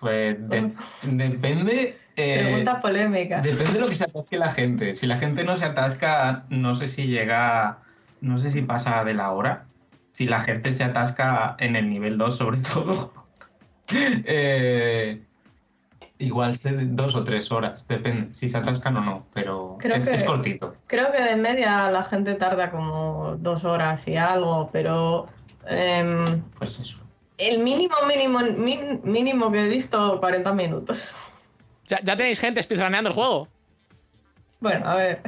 Pues de- depende. eh, Pregunta polémica. depende de lo que se atasque la gente. Si la gente no se atasca, no sé si llega. No sé si pasa de la hora. Si la gente se atasca en el nivel 2, sobre todo. eh, igual se- dos o tres horas. Depende si se atascan o no. Pero Creo es, que- es cortito. Creo que de media la gente tarda como dos horas y algo, pero em, Pues eso. el mínimo, mínimo, min- mínimo que he visto, 40 minutos. Ya, ya tenéis gente speedruneando el juego. Bueno, a ver.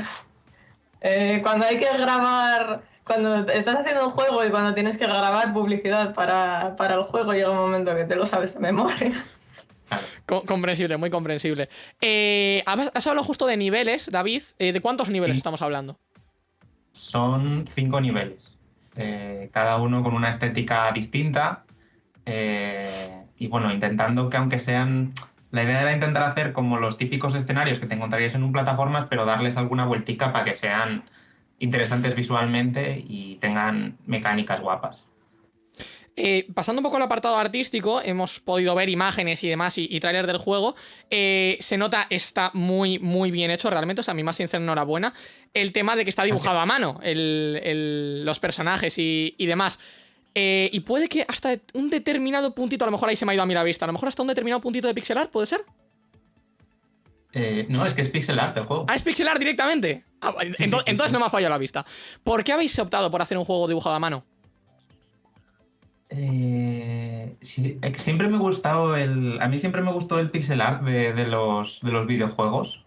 Eh, cuando hay que grabar, cuando estás haciendo un juego y cuando tienes que grabar publicidad para, para el juego, llega un momento que te lo sabes de memoria. Comprensible, muy comprensible. Eh, has has hablado justo de niveles, David. Eh, ¿De cuántos niveles Sí. estamos hablando? Son cinco niveles, eh, cada uno con una estética distinta. eh, y bueno, intentando que aunque sean... La idea era intentar hacer como los típicos escenarios que te encontrarías en un plataformas, pero darles alguna vueltica para que sean interesantes visualmente y tengan mecánicas guapas. Eh, pasando un poco al apartado artístico, hemos podido ver imágenes y demás y, y tráiler del juego. Eh, se nota, está muy, muy bien hecho, realmente. O sea, a mi más sincera enhorabuena. El tema de que está dibujado a mano, el- el- los personajes y, y demás. Eh, y puede que hasta un determinado puntito, a lo mejor ahí se me ha ido a mí la vista, a lo mejor hasta un determinado puntito de pixel art, ¿puede ser? Eh, no, es que es pixel art el juego. Ah, es pixel art directamente. Ah, ento- sí, sí, entonces no me ha fallado la vista. ¿Por qué habéis optado por hacer un juego dibujado a mano? Eh, sí, siempre me ha gustado el. A mí siempre me gustó el pixel art de, de los, de los videojuegos.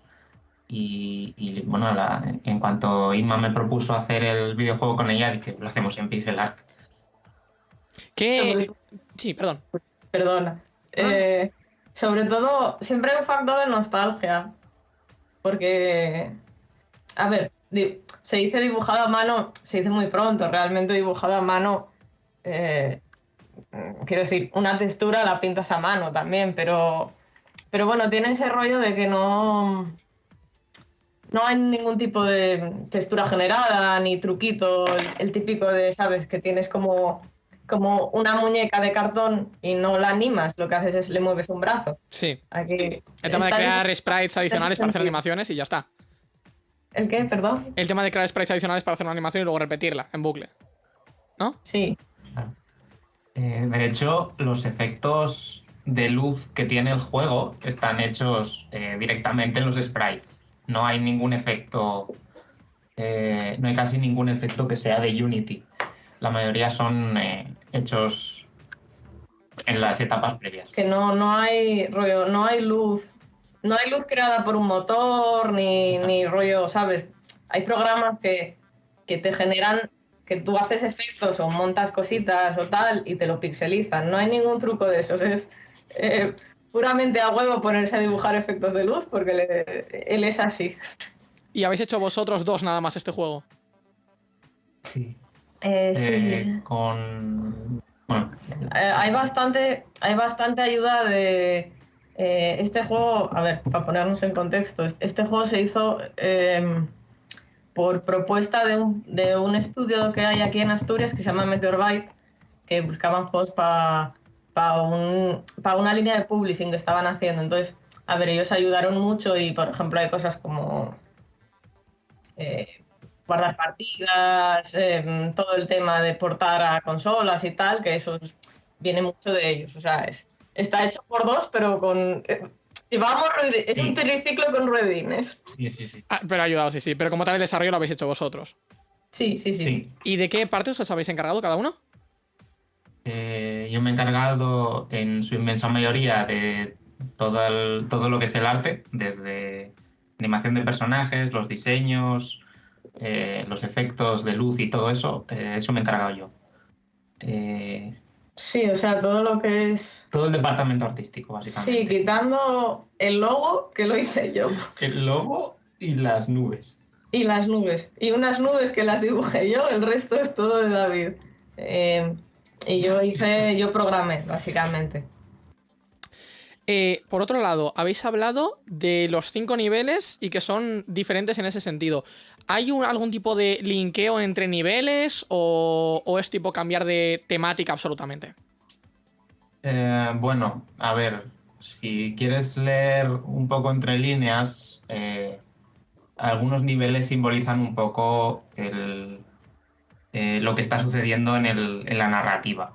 Y, y, bueno, la- en cuanto Inma me propuso hacer el videojuego con ella, dije, lo hacemos en pixel art. ¿Qué...? Sí, perdón. Perdona. Eh, sobre todo, siempre hay un factor de nostalgia. Porque, a ver, se dice dibujado a mano, se dice muy pronto, realmente dibujado a mano, eh, quiero decir, una textura la pintas a mano también, pero, pero bueno, tiene ese rollo de que no, no hay ningún tipo de textura generada, ni truquito, el, el típico de, ¿sabes? Que tienes como, como una muñeca de cartón y no la animas, lo que haces es le mueves un brazo. Sí. Aquí El tema de crear sprites adicionales para hacer animaciones y ya está. ¿El qué? Perdón. El tema de crear sprites adicionales para hacer una animación y luego repetirla en bucle. ¿No? Sí. Eh, de hecho, los efectos de luz que tiene el juego están hechos eh, directamente en los sprites. No hay ningún efecto. eh, no hay casi ningún efecto que sea de Unity. La mayoría son eh, hechos en las etapas previas. Que no, no hay rollo, no hay luz. No hay luz creada por un motor, ni, Exacto. ni rollo, ¿sabes? Hay programas que, que te generan, que tú haces efectos o montas cositas o tal y te lo pixelizan. No hay ningún truco de esos. Es eh, puramente a huevo ponerse a dibujar efectos de luz porque le- él es así. Y habéis hecho vosotros dos nada más este juego. Sí. Eh, Eh, con. Bueno, Eh, hay bastante hay bastante ayuda de eh, este juego a ver para ponernos en contexto es- este juego se hizo eh, por propuesta de un, de un estudio que hay aquí en Asturias que se llama Meteorbyte que buscaban juegos para un, pa una línea de publishing que estaban haciendo entonces a ver ellos ayudaron mucho y por ejemplo hay cosas como eh, guardar partidas, eh, todo el tema de portar a consolas y tal, que eso es- viene mucho de ellos. O sea, es, está hecho por dos, pero con... eh, llevamos ruedi- es Sí. un triciclo con ruedines. sí, sí, sí. Ah, pero ha ayudado, sí, sí. Pero como tal el desarrollo lo habéis hecho vosotros. Sí, sí, sí. Sí. ¿Y de qué partes os habéis encargado cada uno? Eh, yo me he encargado en su inmensa mayoría de todo, el- todo lo que es el arte, desde animación de personajes, los diseños, eh, los efectos de luz y todo eso. eh, eso me he encargado yo. Eh, Sí, o sea, todo lo que es... todo el departamento artístico, Sí, básicamente. quitando el logo, que lo hice yo, El logo y las nubes. y las nubes. Y unas nubes que las dibujé yo, el resto es todo de David. Eh, y yo hice, yo programé, básicamente. Eh, por otro lado, habéis hablado de los cinco niveles y que son diferentes en ese sentido. ¿Hay algún tipo de linkeo entre niveles o, es tipo cambiar de temática absolutamente? Eh, bueno, a ver, si quieres leer un poco entre líneas, eh, algunos niveles simbolizan un poco lo que está sucediendo en la narrativa.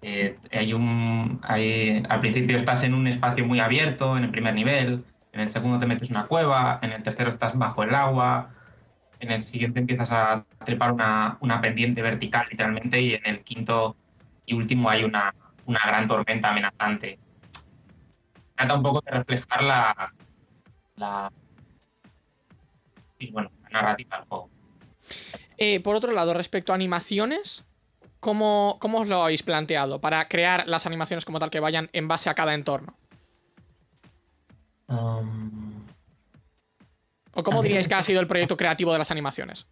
Eh, hay un, hay- al principio estás en un espacio muy abierto, en el primer nivel, en el segundo te metes una cueva, en el tercero estás bajo el agua, en el siguiente empiezas a trepar una, una pendiente vertical literalmente y en el quinto y último hay una, una gran tormenta amenazante. Trata un poco de reflejar la, la, sí, bueno, la narrativa del juego. Eh, por otro lado, respecto a animaciones, ¿cómo, ¿cómo os lo habéis planteado para crear las animaciones como tal que vayan en base a cada entorno? Um, ¿O cómo diríais que ha sido el proyecto creativo de las animaciones?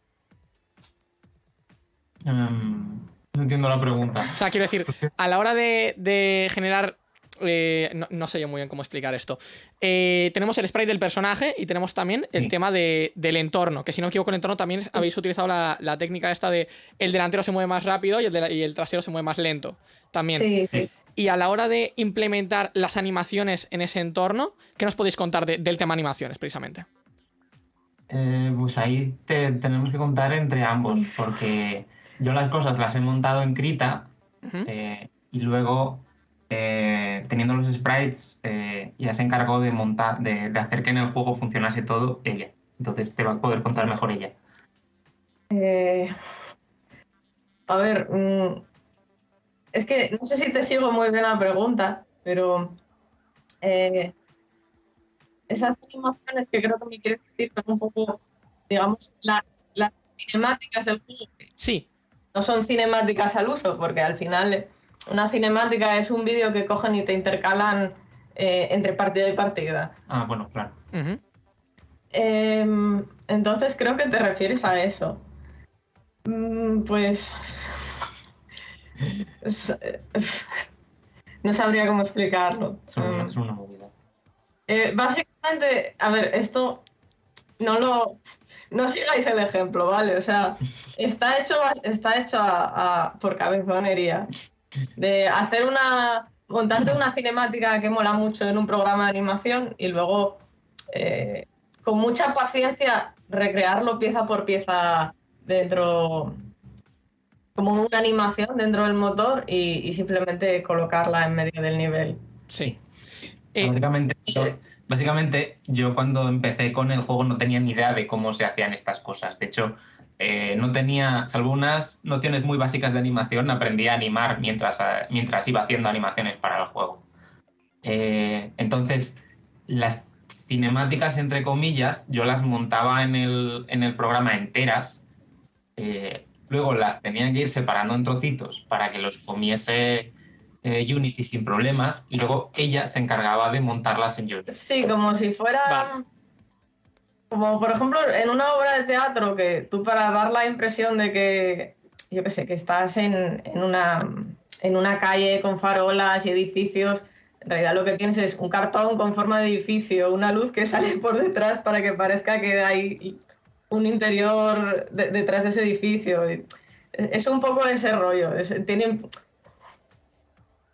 um, no entiendo la pregunta. O sea, quiero decir, a la hora de, de generar. Eh, no, no sé yo muy bien cómo explicar esto. Eh, tenemos el sprite del personaje y tenemos también el Sí. tema de- del entorno. Que si no me equivoco, el entorno también habéis utilizado la, la técnica esta de el delantero se mueve más rápido y el, de- y el trasero se mueve más lento. También. Sí, sí. Y a la hora de implementar las animaciones en ese entorno, ¿qué nos podéis contar de- del tema animaciones, precisamente? Eh, pues ahí te- tenemos que contar entre ambos, porque yo las cosas las he montado en Krita eh, y luego, eh, teniendo los sprites, eh, ya se encargó de montar, de, de hacer que en el juego funcionase todo ella. Entonces te va a poder contar mejor ella. Eh, a ver, mm, es que no sé si te sigo muy bien la pregunta, pero eh, esas animaciones que creo que me quieres decir son un poco, digamos, la- las cinemáticas del juego. Sí, No son cinemáticas al uso, porque al final una cinemática es un vídeo que cogen y te intercalan eh, entre partida y partida. Ah, bueno, claro. Em, entonces creo que te refieres a eso. Mm, Pues... es- No sabría cómo explicarlo. Es una, Mm. es una movida. Eh, básicamente, a ver, esto no lo... No sigáis el ejemplo, ¿vale? O sea, está hecho, está hecho a- a- por cabezonería. De hacer una... Montarte una cinemática que mola mucho en un programa de animación y luego, eh, con mucha paciencia, recrearlo pieza por pieza dentro... Como una animación dentro del motor y, y simplemente colocarla en medio del nivel. sí. Eh, Básicamente, yo, básicamente, yo cuando empecé con el juego no tenía ni idea de cómo se hacían estas cosas. De hecho, eh, no tenía, salvo unas nociones muy básicas de animación, aprendí a animar mientras, eh, mientras iba haciendo animaciones para el juego. Eh, entonces, las cinemáticas, entre comillas, yo las montaba en el, en el programa enteras. eh, luego las tenía que ir separando en trocitos para que los comiese eh, Unity sin problemas y luego ella se encargaba de montarlas en Unity. Sí, como si fuera. Vale. Como por ejemplo en una obra de teatro que tú para dar la impresión de que, yo qué sé, que estás en, en una, en una calle con farolas y edificios, en realidad lo que tienes es un cartón con forma de edificio, una luz que sale por detrás para que parezca que hay un interior de- detrás de ese edificio. Es un poco ese rollo. es- tiene,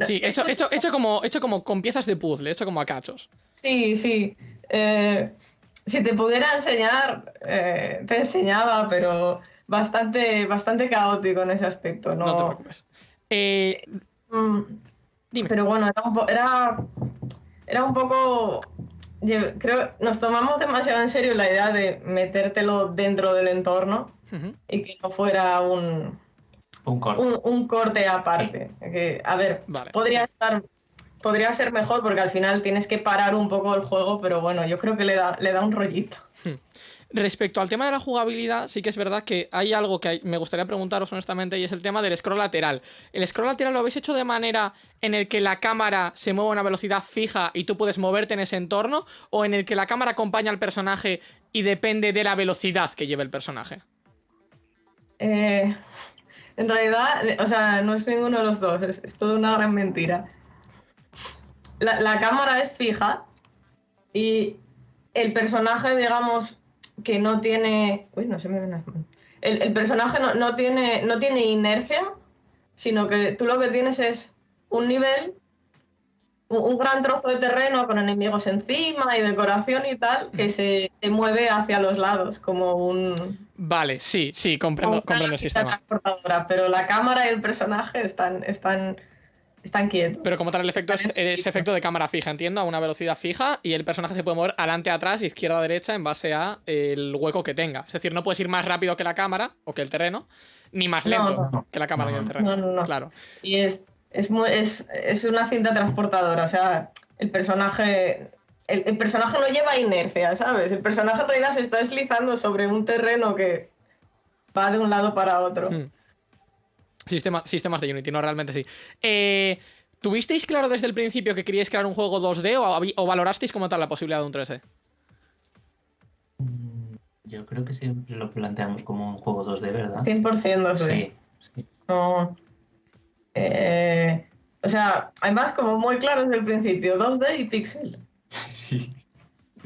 Sí, hecho, hecho, hecho, como, hecho como con piezas de puzzle, hecho como a cachos. Sí, sí. Eh, si te pudiera enseñar, eh, te enseñaba, pero bastante, bastante caótico en ese aspecto. No, No te preocupes. Eh, Mm, dime. Pero bueno, era un, po- era, era un poco. Creo nos tomamos demasiado en serio la idea de metértelo dentro del entorno y que no fuera un, Un corte. un, un corte aparte. Que, a ver, Vale, podría sí. estar. Podría ser mejor porque al final tienes que parar un poco el juego, pero bueno, yo creo que le da, le da un rollito. Respecto al tema de la jugabilidad, sí que es verdad que hay algo que me gustaría preguntaros honestamente y es el tema del scroll lateral. ¿El scroll lateral lo habéis hecho de manera en el que la cámara se mueve a una velocidad fija y tú puedes moverte en ese entorno? ¿O en el que la cámara acompaña al personaje y depende de la velocidad que lleve el personaje? Eh, En realidad, o sea, no es ninguno de los dos, es, es toda una gran mentira. La, la cámara es fija y el personaje, digamos, que no tiene. Uy, no se me ven las manos. El, el personaje no, no tiene, no tiene inercia, sino que tú lo que tienes es un nivel, un, un gran trozo de terreno con enemigos encima y decoración y tal, que se, se mueve hacia los lados, como un. Vale, sí, sí, comprendo, el sistema. transportadora, pero la cámara y el personaje están, están, están quietos. Pero como tal, el efecto es, es efecto de cámara fija, entiendo, a una velocidad fija y el personaje se puede mover adelante, atrás, izquierda, derecha en base a el hueco que tenga. Es decir, no puedes ir más rápido que la cámara o que el terreno, ni más No, lento no. que la cámara y el No, terreno. no, no, no. Claro. Y es, es, muy- es, es una cinta transportadora, o sea, el personaje. El, el personaje no lleva inercia, ¿sabes? El personaje en realidad se está deslizando sobre un terreno que va de un lado para otro. Hmm. Sistema- sistemas de Unity, no, realmente sí. Eh, ¿Tuvisteis claro desde el principio que queríais crear un juego 2D o, valorasteis como tal la posibilidad de un 3D? Mm, Yo creo que siempre lo planteamos como un juego 2D, ¿verdad? 100% no sé. Sí, sí. No. Eh, o sea, además, como muy claro desde el principio, 2D y pixel. Sí.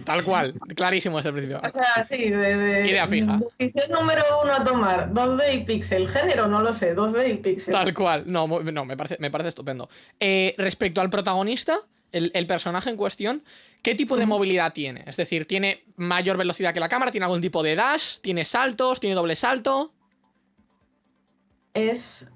Tal cual, clarísimo desde el principio. O sea, sí, de, de- Idea fija. Decisión número uno a tomar, 2D y pixel. Género, no lo sé, 2D y pixel. Tal cual. No, no me, parece, me parece estupendo. Eh, respecto al protagonista, el, el personaje en cuestión, ¿qué tipo de movilidad tiene? Es decir, ¿tiene mayor velocidad que la cámara? ¿Tiene algún tipo de dash? ¿Tiene saltos? ¿Tiene doble salto? Es.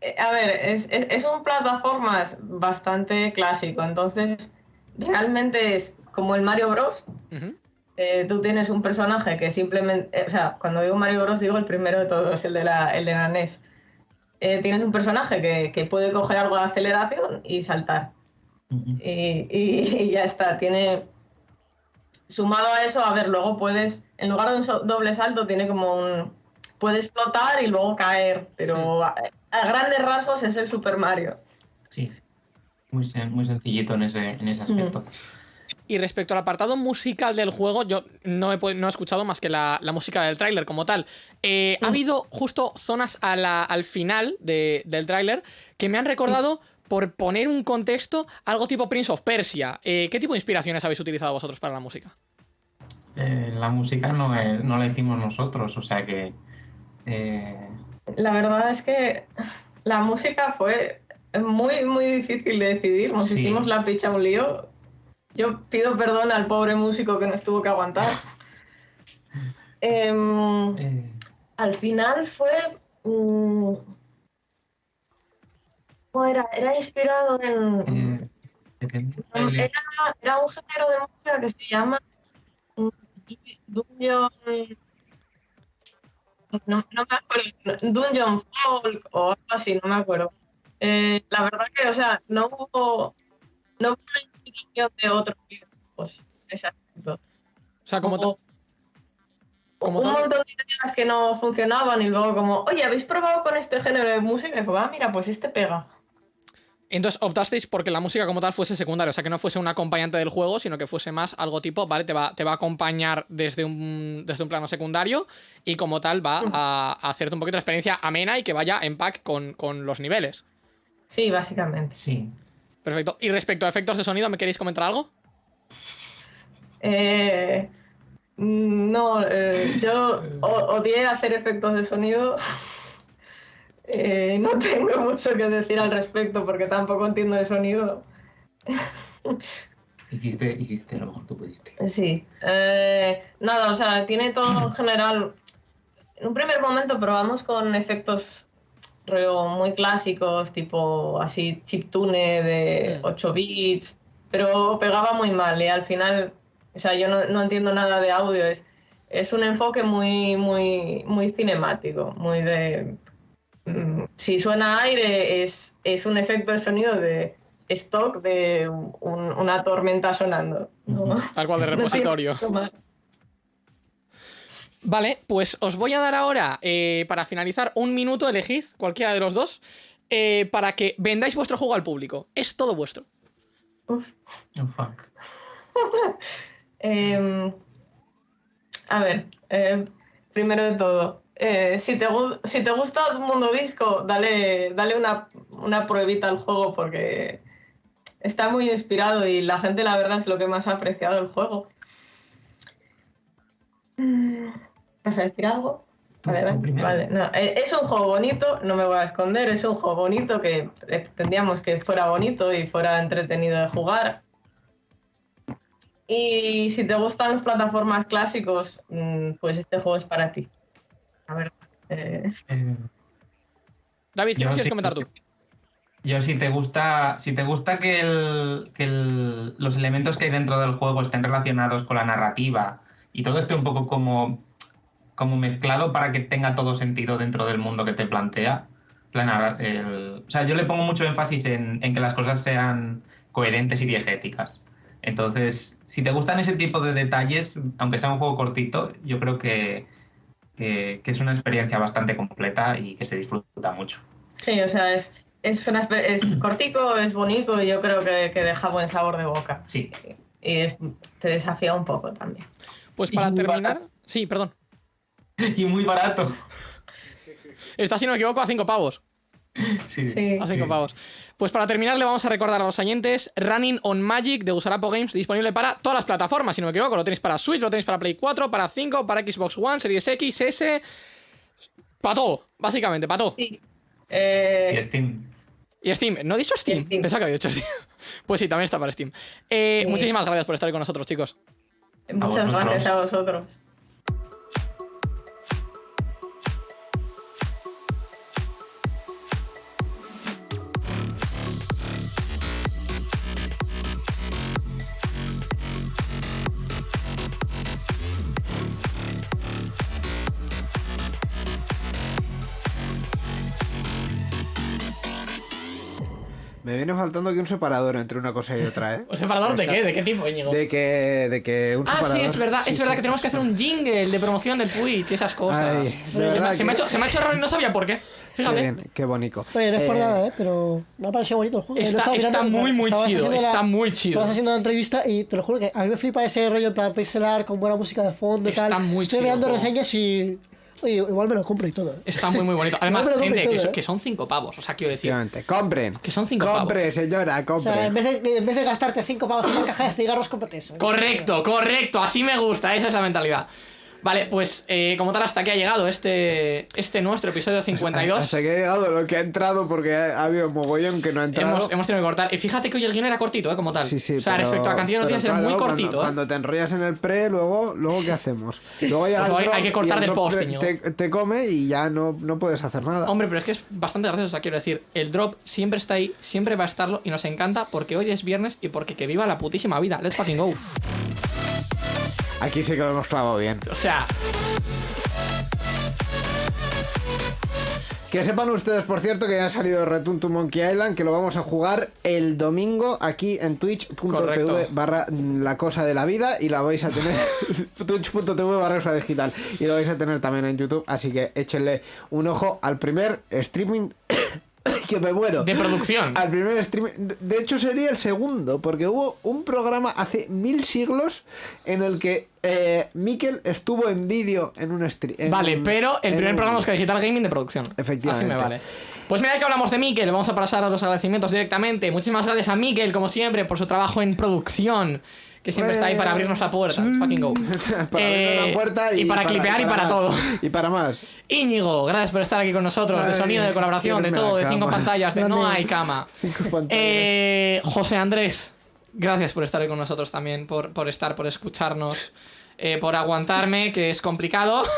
eh, A ver, es, es, es un plataformas bastante clásico, entonces realmente es como el Mario Bros. Ujú. Eh, tú tienes un personaje que simplemente. eh, o sea, cuando digo Mario Bros. digo el primero de todos, el de la, el de la NES. Eh, tienes un personaje que, que puede coger algo de aceleración y saltar. Ujú. Y, y- y ya está. Tiene. Sumado a eso, a ver, luego puedes. En lugar de un doble salto, tiene como un. Puede explotar y luego caer. Pero a, a grandes rasgos es el Super Mario. Sí. Muy, sen- muy sencillito en ese, en ese aspecto. Y respecto al apartado musical del juego, yo no he, no he escuchado más que la, la música del tráiler como tal. Eh, Ha habido justo zonas a la- al final de- del tráiler que me han recordado, por poner un contexto, algo tipo Prince of Persia. Eh, ¿Qué tipo de inspiraciones habéis utilizado vosotros para la música? Eh, la música no, es- no la hicimos nosotros, o sea que. eh, La verdad es que la música fue muy, muy difícil de decidir. Nos Sí. hicimos la picha un lío. Yo pido perdón al pobre músico que nos tuvo que aguantar. Em, eh, al final fue. mm, ¿cómo era? Era inspirado en. eh. Era, era un género de música que se llama. mm, Dungeon. No, no me acuerdo. Dungeon Folk o algo así, no me acuerdo. Eh, la verdad que, o sea, no hubo. No hubo una de otros videojuegos en ese aspecto. O sea, como, Como- como un todo- montón de ideas que no funcionaban y luego como, oye, ¿habéis probado con este género de música? Y fue, ah, mira, pues este pega. Entonces optasteis porque la música como tal fuese secundaria, o sea, que no fuese un acompañante del juego, sino que fuese más algo tipo, vale, te va, te va a acompañar desde un, desde un plano secundario y como tal va a, a hacerte un poquito de experiencia amena y que vaya en pack con, con los niveles. Sí, básicamente. Sí. Perfecto. Y respecto a efectos de sonido, ¿me queréis comentar algo? Eh, mm, no, eh, yo odié hacer efectos de sonido. Eh, no tengo mucho que decir al respecto porque tampoco entiendo de sonido. Hiciste, hiciste lo mejor que pudiste. Sí. Eh, nada, o sea, tiene todo en general. En un primer momento probamos con efectos rollo muy clásicos, tipo así chiptune de Mm. 8 bits, pero pegaba muy mal y al final, o sea, yo no, no entiendo nada de audio, es, es un enfoque muy, muy, muy cinemático, muy de... mm, Si suena aire es, es un efecto de sonido de stock de un- una tormenta sonando. ¿no? Tal cual de repositorio. Vale, pues os voy a dar ahora, eh, para finalizar, un minuto, elegid cualquiera de los dos, eh, para que vendáis vuestro juego al público. Es todo vuestro. Uf. Oh, fuck. Em, a ver, em, primero de todo, eh, si, te, gu- si te gusta el mundo disco, dale, dale una, una pruebita al juego porque está muy inspirado y la gente la verdad es lo que más ha apreciado del juego. Mm, ¿Vas a decir algo? Adelante. Vale, eh, Es un juego bonito, no me voy a esconder, es un juego bonito que pretendíamos que fuera bonito y fuera entretenido de jugar. Y si te gustan las plataformas clásicos, mm, pues este juego es para ti. A ver. eh, Eh, David, ¿qué Yo quieres sí- comentar tú? Yo si te gusta, si te gusta que, el- que el- los elementos que hay dentro del juego estén relacionados con la narrativa y todo esté un poco como, como mezclado para que tenga todo sentido dentro del mundo que te plantea. la narra- el- o sea, yo le pongo mucho énfasis en, en que las cosas sean coherentes y diegéticas. Entonces, si te gustan ese tipo de detalles, aunque sea un juego cortito, yo creo que, que- que es una experiencia bastante completa y que se disfruta mucho. Sí, o sea, es, es, una, espe- es cortico, es bonito y yo creo que, que deja buen sabor de boca. Sí, Y es- te desafía un poco también. Pues para Y terminar. Sí, perdón. Y muy barato. Está, si no me equivoco, a 5 pavos. Sí, Sí. A 5 Sí. pavos. Pues para terminar, le vamos a recordar a los oyentes Running on Magic de Gusarapo Games, disponible para todas las plataformas, si no me equivoco. Lo tenéis para Switch, lo tenéis para Play 4, para 5, para Xbox One, Series X, S. Para todo, básicamente, para todo. Sí. Eh, Y Steam. Y Steam, ¿no he dicho Steam? Steam. Pensaba que había dicho Steam. Pues sí, también está para Steam. Eh, Sí. Muchísimas gracias por estar ahí con nosotros, chicos. muchas gracias a vosotros. Me viene faltando aquí un separador entre una cosa y otra, ¿eh? ¿Un separador de qué? ¿De qué tipo, Íñigo? De que, de que un Ah, separador... sí, es verdad, Sí, es verdad sí. que tenemos que hacer un jingle de promoción del Twitch y esas cosas. Ay, se, me, se me ha hecho, se me ha hecho raro y no sabía por qué. Qué Fíjate. bien, qué bonito. Oye, no es por Eh, nada, ¿eh? Pero me ha parecido bonito el juego. Está- estaba está mirando, muy, muy chido, está muy chido. Estabas haciendo la entrevista y te lo juro que a mí me flipa ese rollo en plan pixel art con buena música de fondo y Está tal. muy Estoy chido mirando reseñas y... Oye, igual me lo compro y todo. ¿eh? Está muy, muy bonito. Además, lo gente, que, todo, so- ¿eh? que son 5 pavos. O sea, quiero decir. Compren. Que son cinco Compre, pavos. señora, O compre. sea, en vez, de, en vez de gastarte 5 pavos en una caja de cigarros, cómprate eso. ¿eh? Correcto, correcto. Así me gusta. Esa es la mentalidad. Vale, pues eh, como tal, hasta aquí ha llegado este, este nuestro episodio 52. Hasta que ha llegado lo que ha entrado porque ha, ha habido mogollón que no ha entrado. Hemos, hemos tenido que cortar. Y fíjate que hoy el guion era cortito, ¿eh? Como tal. Sí, sí, o sea, pero- respecto a cantidad de noticias era muy cortito, cuando, ¿eh? cuando te enrollas en el pre, luego, luego ¿qué hacemos? Luego llega Pues hay- que cortar el del post, te, te come y ya no, no puedes hacer nada. Hombre, pero es que es bastante gracioso, o sea, quiero decir, el drop siempre está ahí, siempre va a estarlo y nos encanta porque hoy es viernes y porque que viva la putísima vida. Let's fucking go. Aquí sí que lo hemos clavado bien. O sea, Que sepan ustedes, por cierto, que ya ha salido Return to Monkey Island, que lo vamos a jugar el domingo aquí en twitch.tv barra la cosa de la vida y la vais a tener twitch.tv barra digital y lo vais a tener también en YouTube, así que échenle un ojo al primer streaming que me muero. de producción. Al primer streaming, de hecho sería el segundo, porque hubo un programa hace mil siglos en el que eh, Mikel estuvo en vídeo en un stream. Vale, pero el primer programa es que Digital Gaming de producción. Efectivamente. Así me vale. Pues mira que hablamos de Mikel, vamos a pasar a los agradecimientos directamente. Muchísimas gracias a Mikel, como siempre, por su trabajo en producción. Que siempre está ahí para abrirnos la puerta. Let's fucking go. para abrir Eh, la puerta y, para clipear y para todo. Y para más. Íñigo, gracias por estar aquí con nosotros. De sonido, de colaboración, de todo, la de cinco pantallas, de no hay cama. Cinco pantallas. Eh, José Andrés, gracias por estar hoy con nosotros también, por, por estar, por escucharnos, eh, por aguantarme, que es complicado.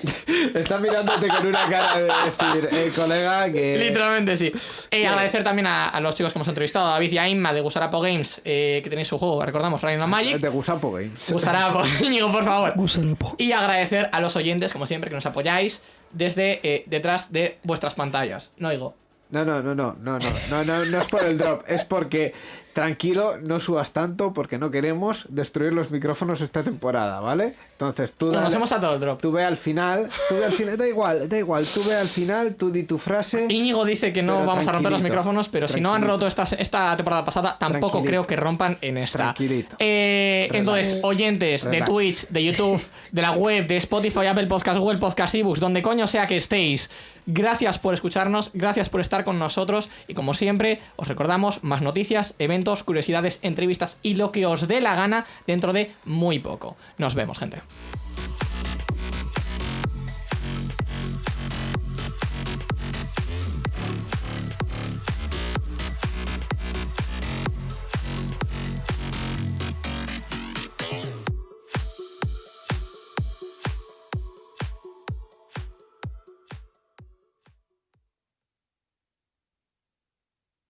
Está mirándote con una cara de decir, eh, colega, que. Literalmente sí. Eh, agradecer también a, a los chicos que hemos entrevistado, a David y a Inma de Gusarapo Games, eh, que tenéis su juego, recordamos, on Magic. De Gusapo Games. Gusarapo, Íñigo, por favor. Gusarapo. Y agradecer a los oyentes, como siempre, que nos apoyáis desde eh, detrás de vuestras pantallas. No digo. No, no, no, no, no, no, no, no, no es por el drop, es porque tranquilo, no subas tanto porque no queremos destruir los micrófonos esta temporada, ¿vale? Entonces tú Nos dale- hemos atado el drop. Tú ve al final, tú ve al final, da igual, da igual, tú ve al final, tú di tu frase. Íñigo dice que no vamos a romper los micrófonos, pero si no han roto esta, esta temporada pasada, tampoco creo que rompan en esta. Tranquilito. Eh, Relax. entonces, oyentes de. Twitch, de YouTube, de la web, de Spotify, Apple Podcast, Google Podcast, ebooks, donde coño sea que estéis, gracias por escucharnos, gracias por estar con nosotros y como siempre, os recordamos más noticias, eventos, curiosidades, entrevistas y lo que os dé la gana dentro de muy poco. Nos vemos, gente.